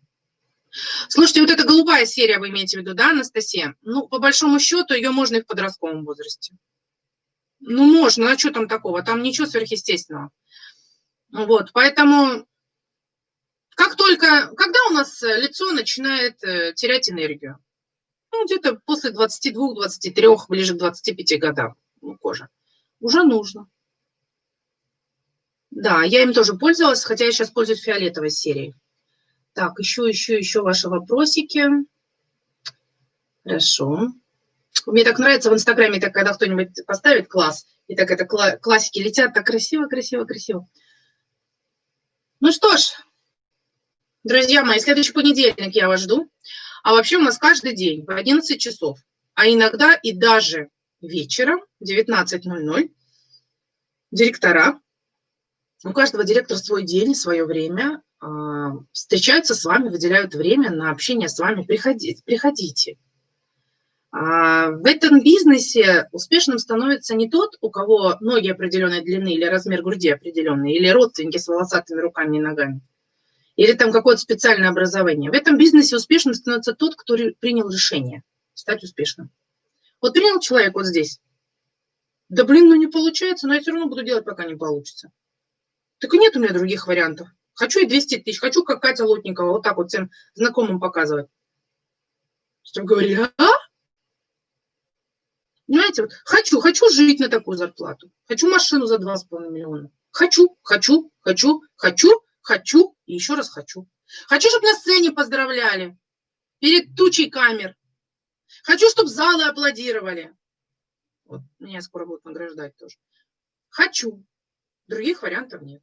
Слушайте, вот эта голубая серия вы имеете в виду, да, Анастасия? Ну, по большому счету, ее можно и в подростковом возрасте. Ну, можно, а что там такого? Там ничего сверхъестественного. Вот, поэтому только, когда у нас э, лицо начинает э, терять энергию? Ну, где-то после 22-23, ближе к 25 годам ну, кожа. Уже нужно. Да, я им тоже пользовалась, хотя я сейчас пользуюсь фиолетовой серией. Так, еще, еще, еще ваши вопросики. Хорошо. Мне так нравится в Инстаграме, так, когда кто-нибудь поставит класс, и так это классики летят, так красиво, красиво, красиво. Ну что ж, Друзья мои, следующий понедельник я вас жду. А вообще у нас каждый день в 11 часов, а иногда и даже вечером в 19.00 директора, у каждого директора свой день, свое время, а, встречаются с вами, выделяют время на общение с вами. Приходите. приходите. А, в этом бизнесе успешным становится не тот, у кого ноги определенной длины или размер груди определенный, или родственники с волосатыми руками и ногами или там какое-то специальное образование. В этом бизнесе успешным становится тот, кто принял решение стать успешным. Вот принял человек вот здесь. Да блин, ну не получается, но я все равно буду делать, пока не получится. Так и нет у меня других вариантов. Хочу и 200 тысяч, хочу как Катя Лотникова, вот так вот всем знакомым показывать. Чтобы говорили, а? Понимаете, вот хочу, хочу жить на такую зарплату. Хочу машину за 2,5 миллиона. Хочу, хочу, хочу, хочу, Хочу и еще раз хочу. Хочу, чтобы на сцене поздравляли перед тучей камер. Хочу, чтобы залы аплодировали. Вот меня скоро будут награждать тоже. Хочу. Других вариантов нет.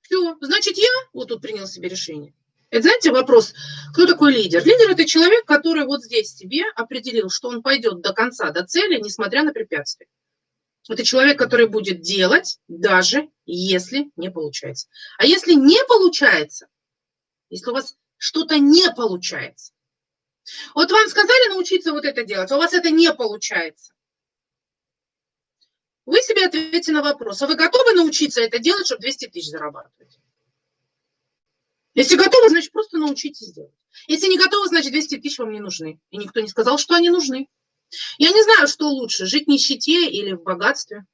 Все, значит, я вот тут принял себе решение. Это, знаете, вопрос, кто такой лидер? Лидер – это человек, который вот здесь себе определил, что он пойдет до конца, до цели, несмотря на препятствия. Это человек, который будет делать, даже если не получается. А если не получается, если у вас что-то не получается, вот вам сказали научиться вот это делать, а у вас это не получается. Вы себе ответите на вопрос, а вы готовы научиться это делать, чтобы 200 тысяч зарабатывать? Если готовы, значит, просто научитесь делать. Если не готовы, значит, 200 тысяч вам не нужны. И никто не сказал, что они нужны. Я не знаю, что лучше, жить в нищете или в богатстве.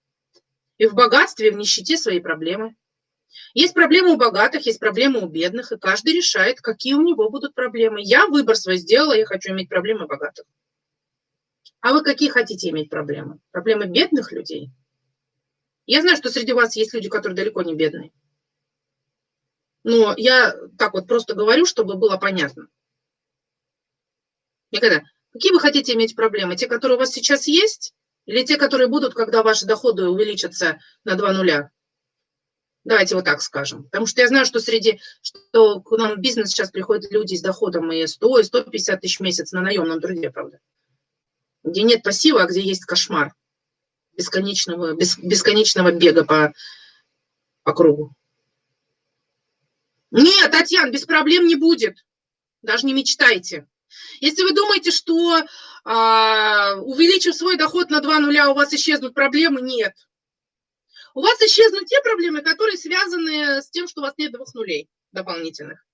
И в богатстве, и в нищете свои проблемы. Есть проблемы у богатых, есть проблемы у бедных, и каждый решает, какие у него будут проблемы. Я выбор свой сделала, я хочу иметь проблемы богатых. А вы какие хотите иметь проблемы? Проблемы бедных людей? Я знаю, что среди вас есть люди, которые далеко не бедные. Но я так вот просто говорю, чтобы было понятно. Никогда. Какие вы хотите иметь проблемы? Те, которые у вас сейчас есть, или те, которые будут, когда ваши доходы увеличатся на два нуля? Давайте вот так скажем. Потому что я знаю, что среди, что к нам в бизнес сейчас приходят люди с доходом и 100, и 150 тысяч в месяц на наемном труде, правда. Где нет пассива, а где есть кошмар бесконечного, бес, бесконечного бега по, по кругу. Нет, Татьяна, без проблем не будет. Даже не мечтайте. Если вы думаете, что э, увеличив свой доход на 2 нуля, у вас исчезнут проблемы, нет. У вас исчезнут те проблемы, которые связаны с тем, что у вас нет двух нулей дополнительных.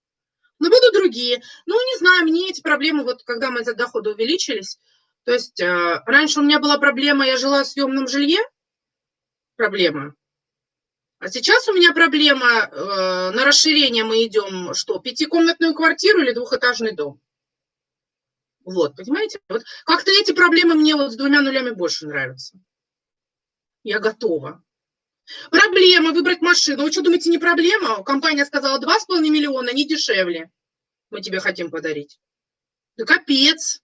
Но будут другие. Ну, не знаю, мне эти проблемы, вот когда за доходы увеличились, то есть э, раньше у меня была проблема, я жила в съемном жилье, проблема, а сейчас у меня проблема, э, на расширение мы идем, что, пятикомнатную квартиру или двухэтажный дом? Вот, понимаете? Вот как-то эти проблемы мне вот с двумя нулями больше нравятся. Я готова. Проблема выбрать машину. Вы что, думаете, не проблема? Компания сказала 2,5 миллиона, не дешевле. Мы тебе хотим подарить. Да капец.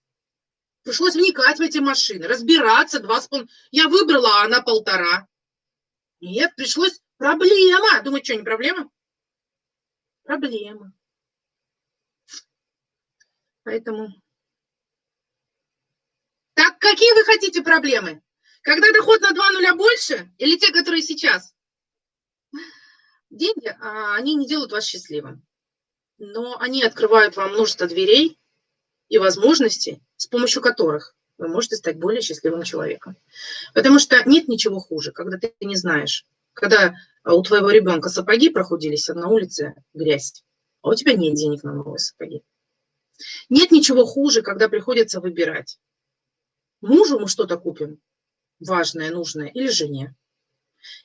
Пришлось вникать в эти машины, разбираться. 2,5. Я выбрала, а она полтора. Нет, пришлось Проблема. Думаю, что, не проблема? Проблема. Поэтому... Так, какие вы хотите проблемы? Когда доход на 2 нуля больше или те, которые сейчас? Деньги, а, они не делают вас счастливым. Но они открывают вам множество дверей и возможностей, с помощью которых вы можете стать более счастливым человеком. Потому что нет ничего хуже, когда ты не знаешь, когда у твоего ребенка сапоги прохудились, а на улице грязь, а у тебя нет денег на новые сапоги. Нет ничего хуже, когда приходится выбирать. Мужу мы что-то купим, важное, нужное, или жене.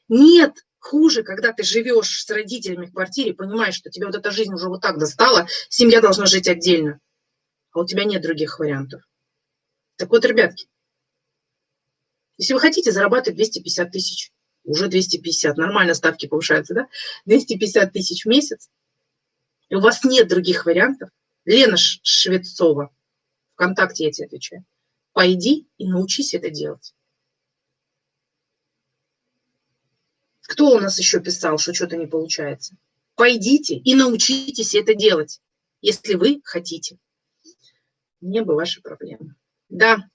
Нет хуже, когда ты живешь с родителями в квартире, понимаешь, что тебе вот эта жизнь уже вот так достала, семья должна жить отдельно, а у тебя нет других вариантов. Так вот, ребятки, если вы хотите зарабатывать 250 тысяч, уже 250, нормально ставки повышаются, да? 250 тысяч в месяц, и у вас нет других вариантов, Лена Швецова, ВКонтакте я тебе отвечаю, пойди и научись это делать. Кто у нас еще писал, что что-то не получается? Пойдите и научитесь это делать, если вы хотите. Не бы ваши проблемы. Да,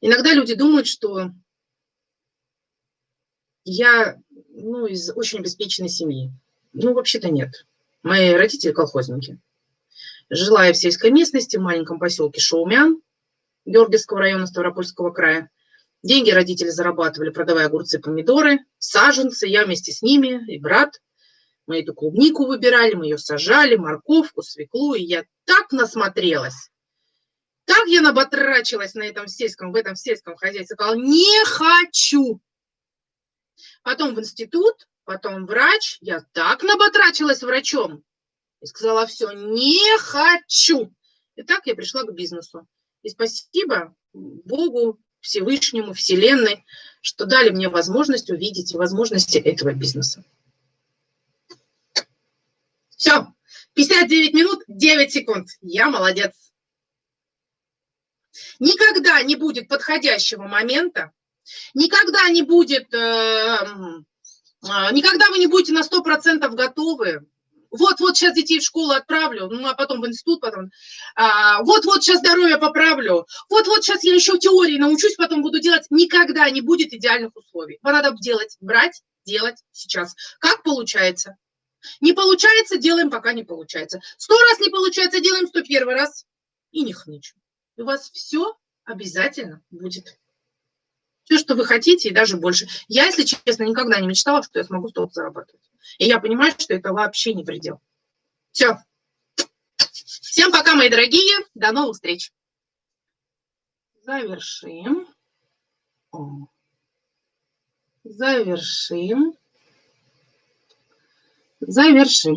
иногда люди думают, что я ну, из очень обеспеченной семьи. Ну, вообще-то нет. Мои родители колхозники. Жила я в сельской местности, в маленьком поселке Шаумян, Георгиевского района Ставропольского края. Деньги родители зарабатывали, продавая огурцы, помидоры, саженцы. Я вместе с ними и брат. Мы эту клубнику выбирали, мы ее сажали, морковку, свеклу. И я так насмотрелась. Так я наботрачилась на этом сельском, в этом сельском хозяйстве. Сказала, не хочу потом в институт, потом врач. Я так наботрачилась врачом. И сказала, все, не хочу. И так я пришла к бизнесу. И спасибо Богу, Всевышнему, Вселенной, что дали мне возможность увидеть возможности этого бизнеса. Все, 59 минут, 9 секунд. Я молодец. Никогда не будет подходящего момента, Никогда не будет, э, а, никогда вы не будете на 100% готовы вот-вот сейчас детей в школу отправлю, ну, а потом в институт, потом, а, вот-вот сейчас здоровье поправлю, вот-вот сейчас я еще теории научусь, потом буду делать. Никогда не будет идеальных условий. Надо делать, брать, делать сейчас. Как получается? Не получается, делаем, пока не получается. Сто раз не получается, делаем сто первый раз и не хнычем. У вас все обязательно будет. Все, что вы хотите, и даже больше. Я, если честно, никогда не мечтала, что я смогу столько зарабатывать. И я понимаю, что это вообще не предел. Все. Всем пока, мои дорогие. До новых встреч. Завершим. Завершим. Завершим.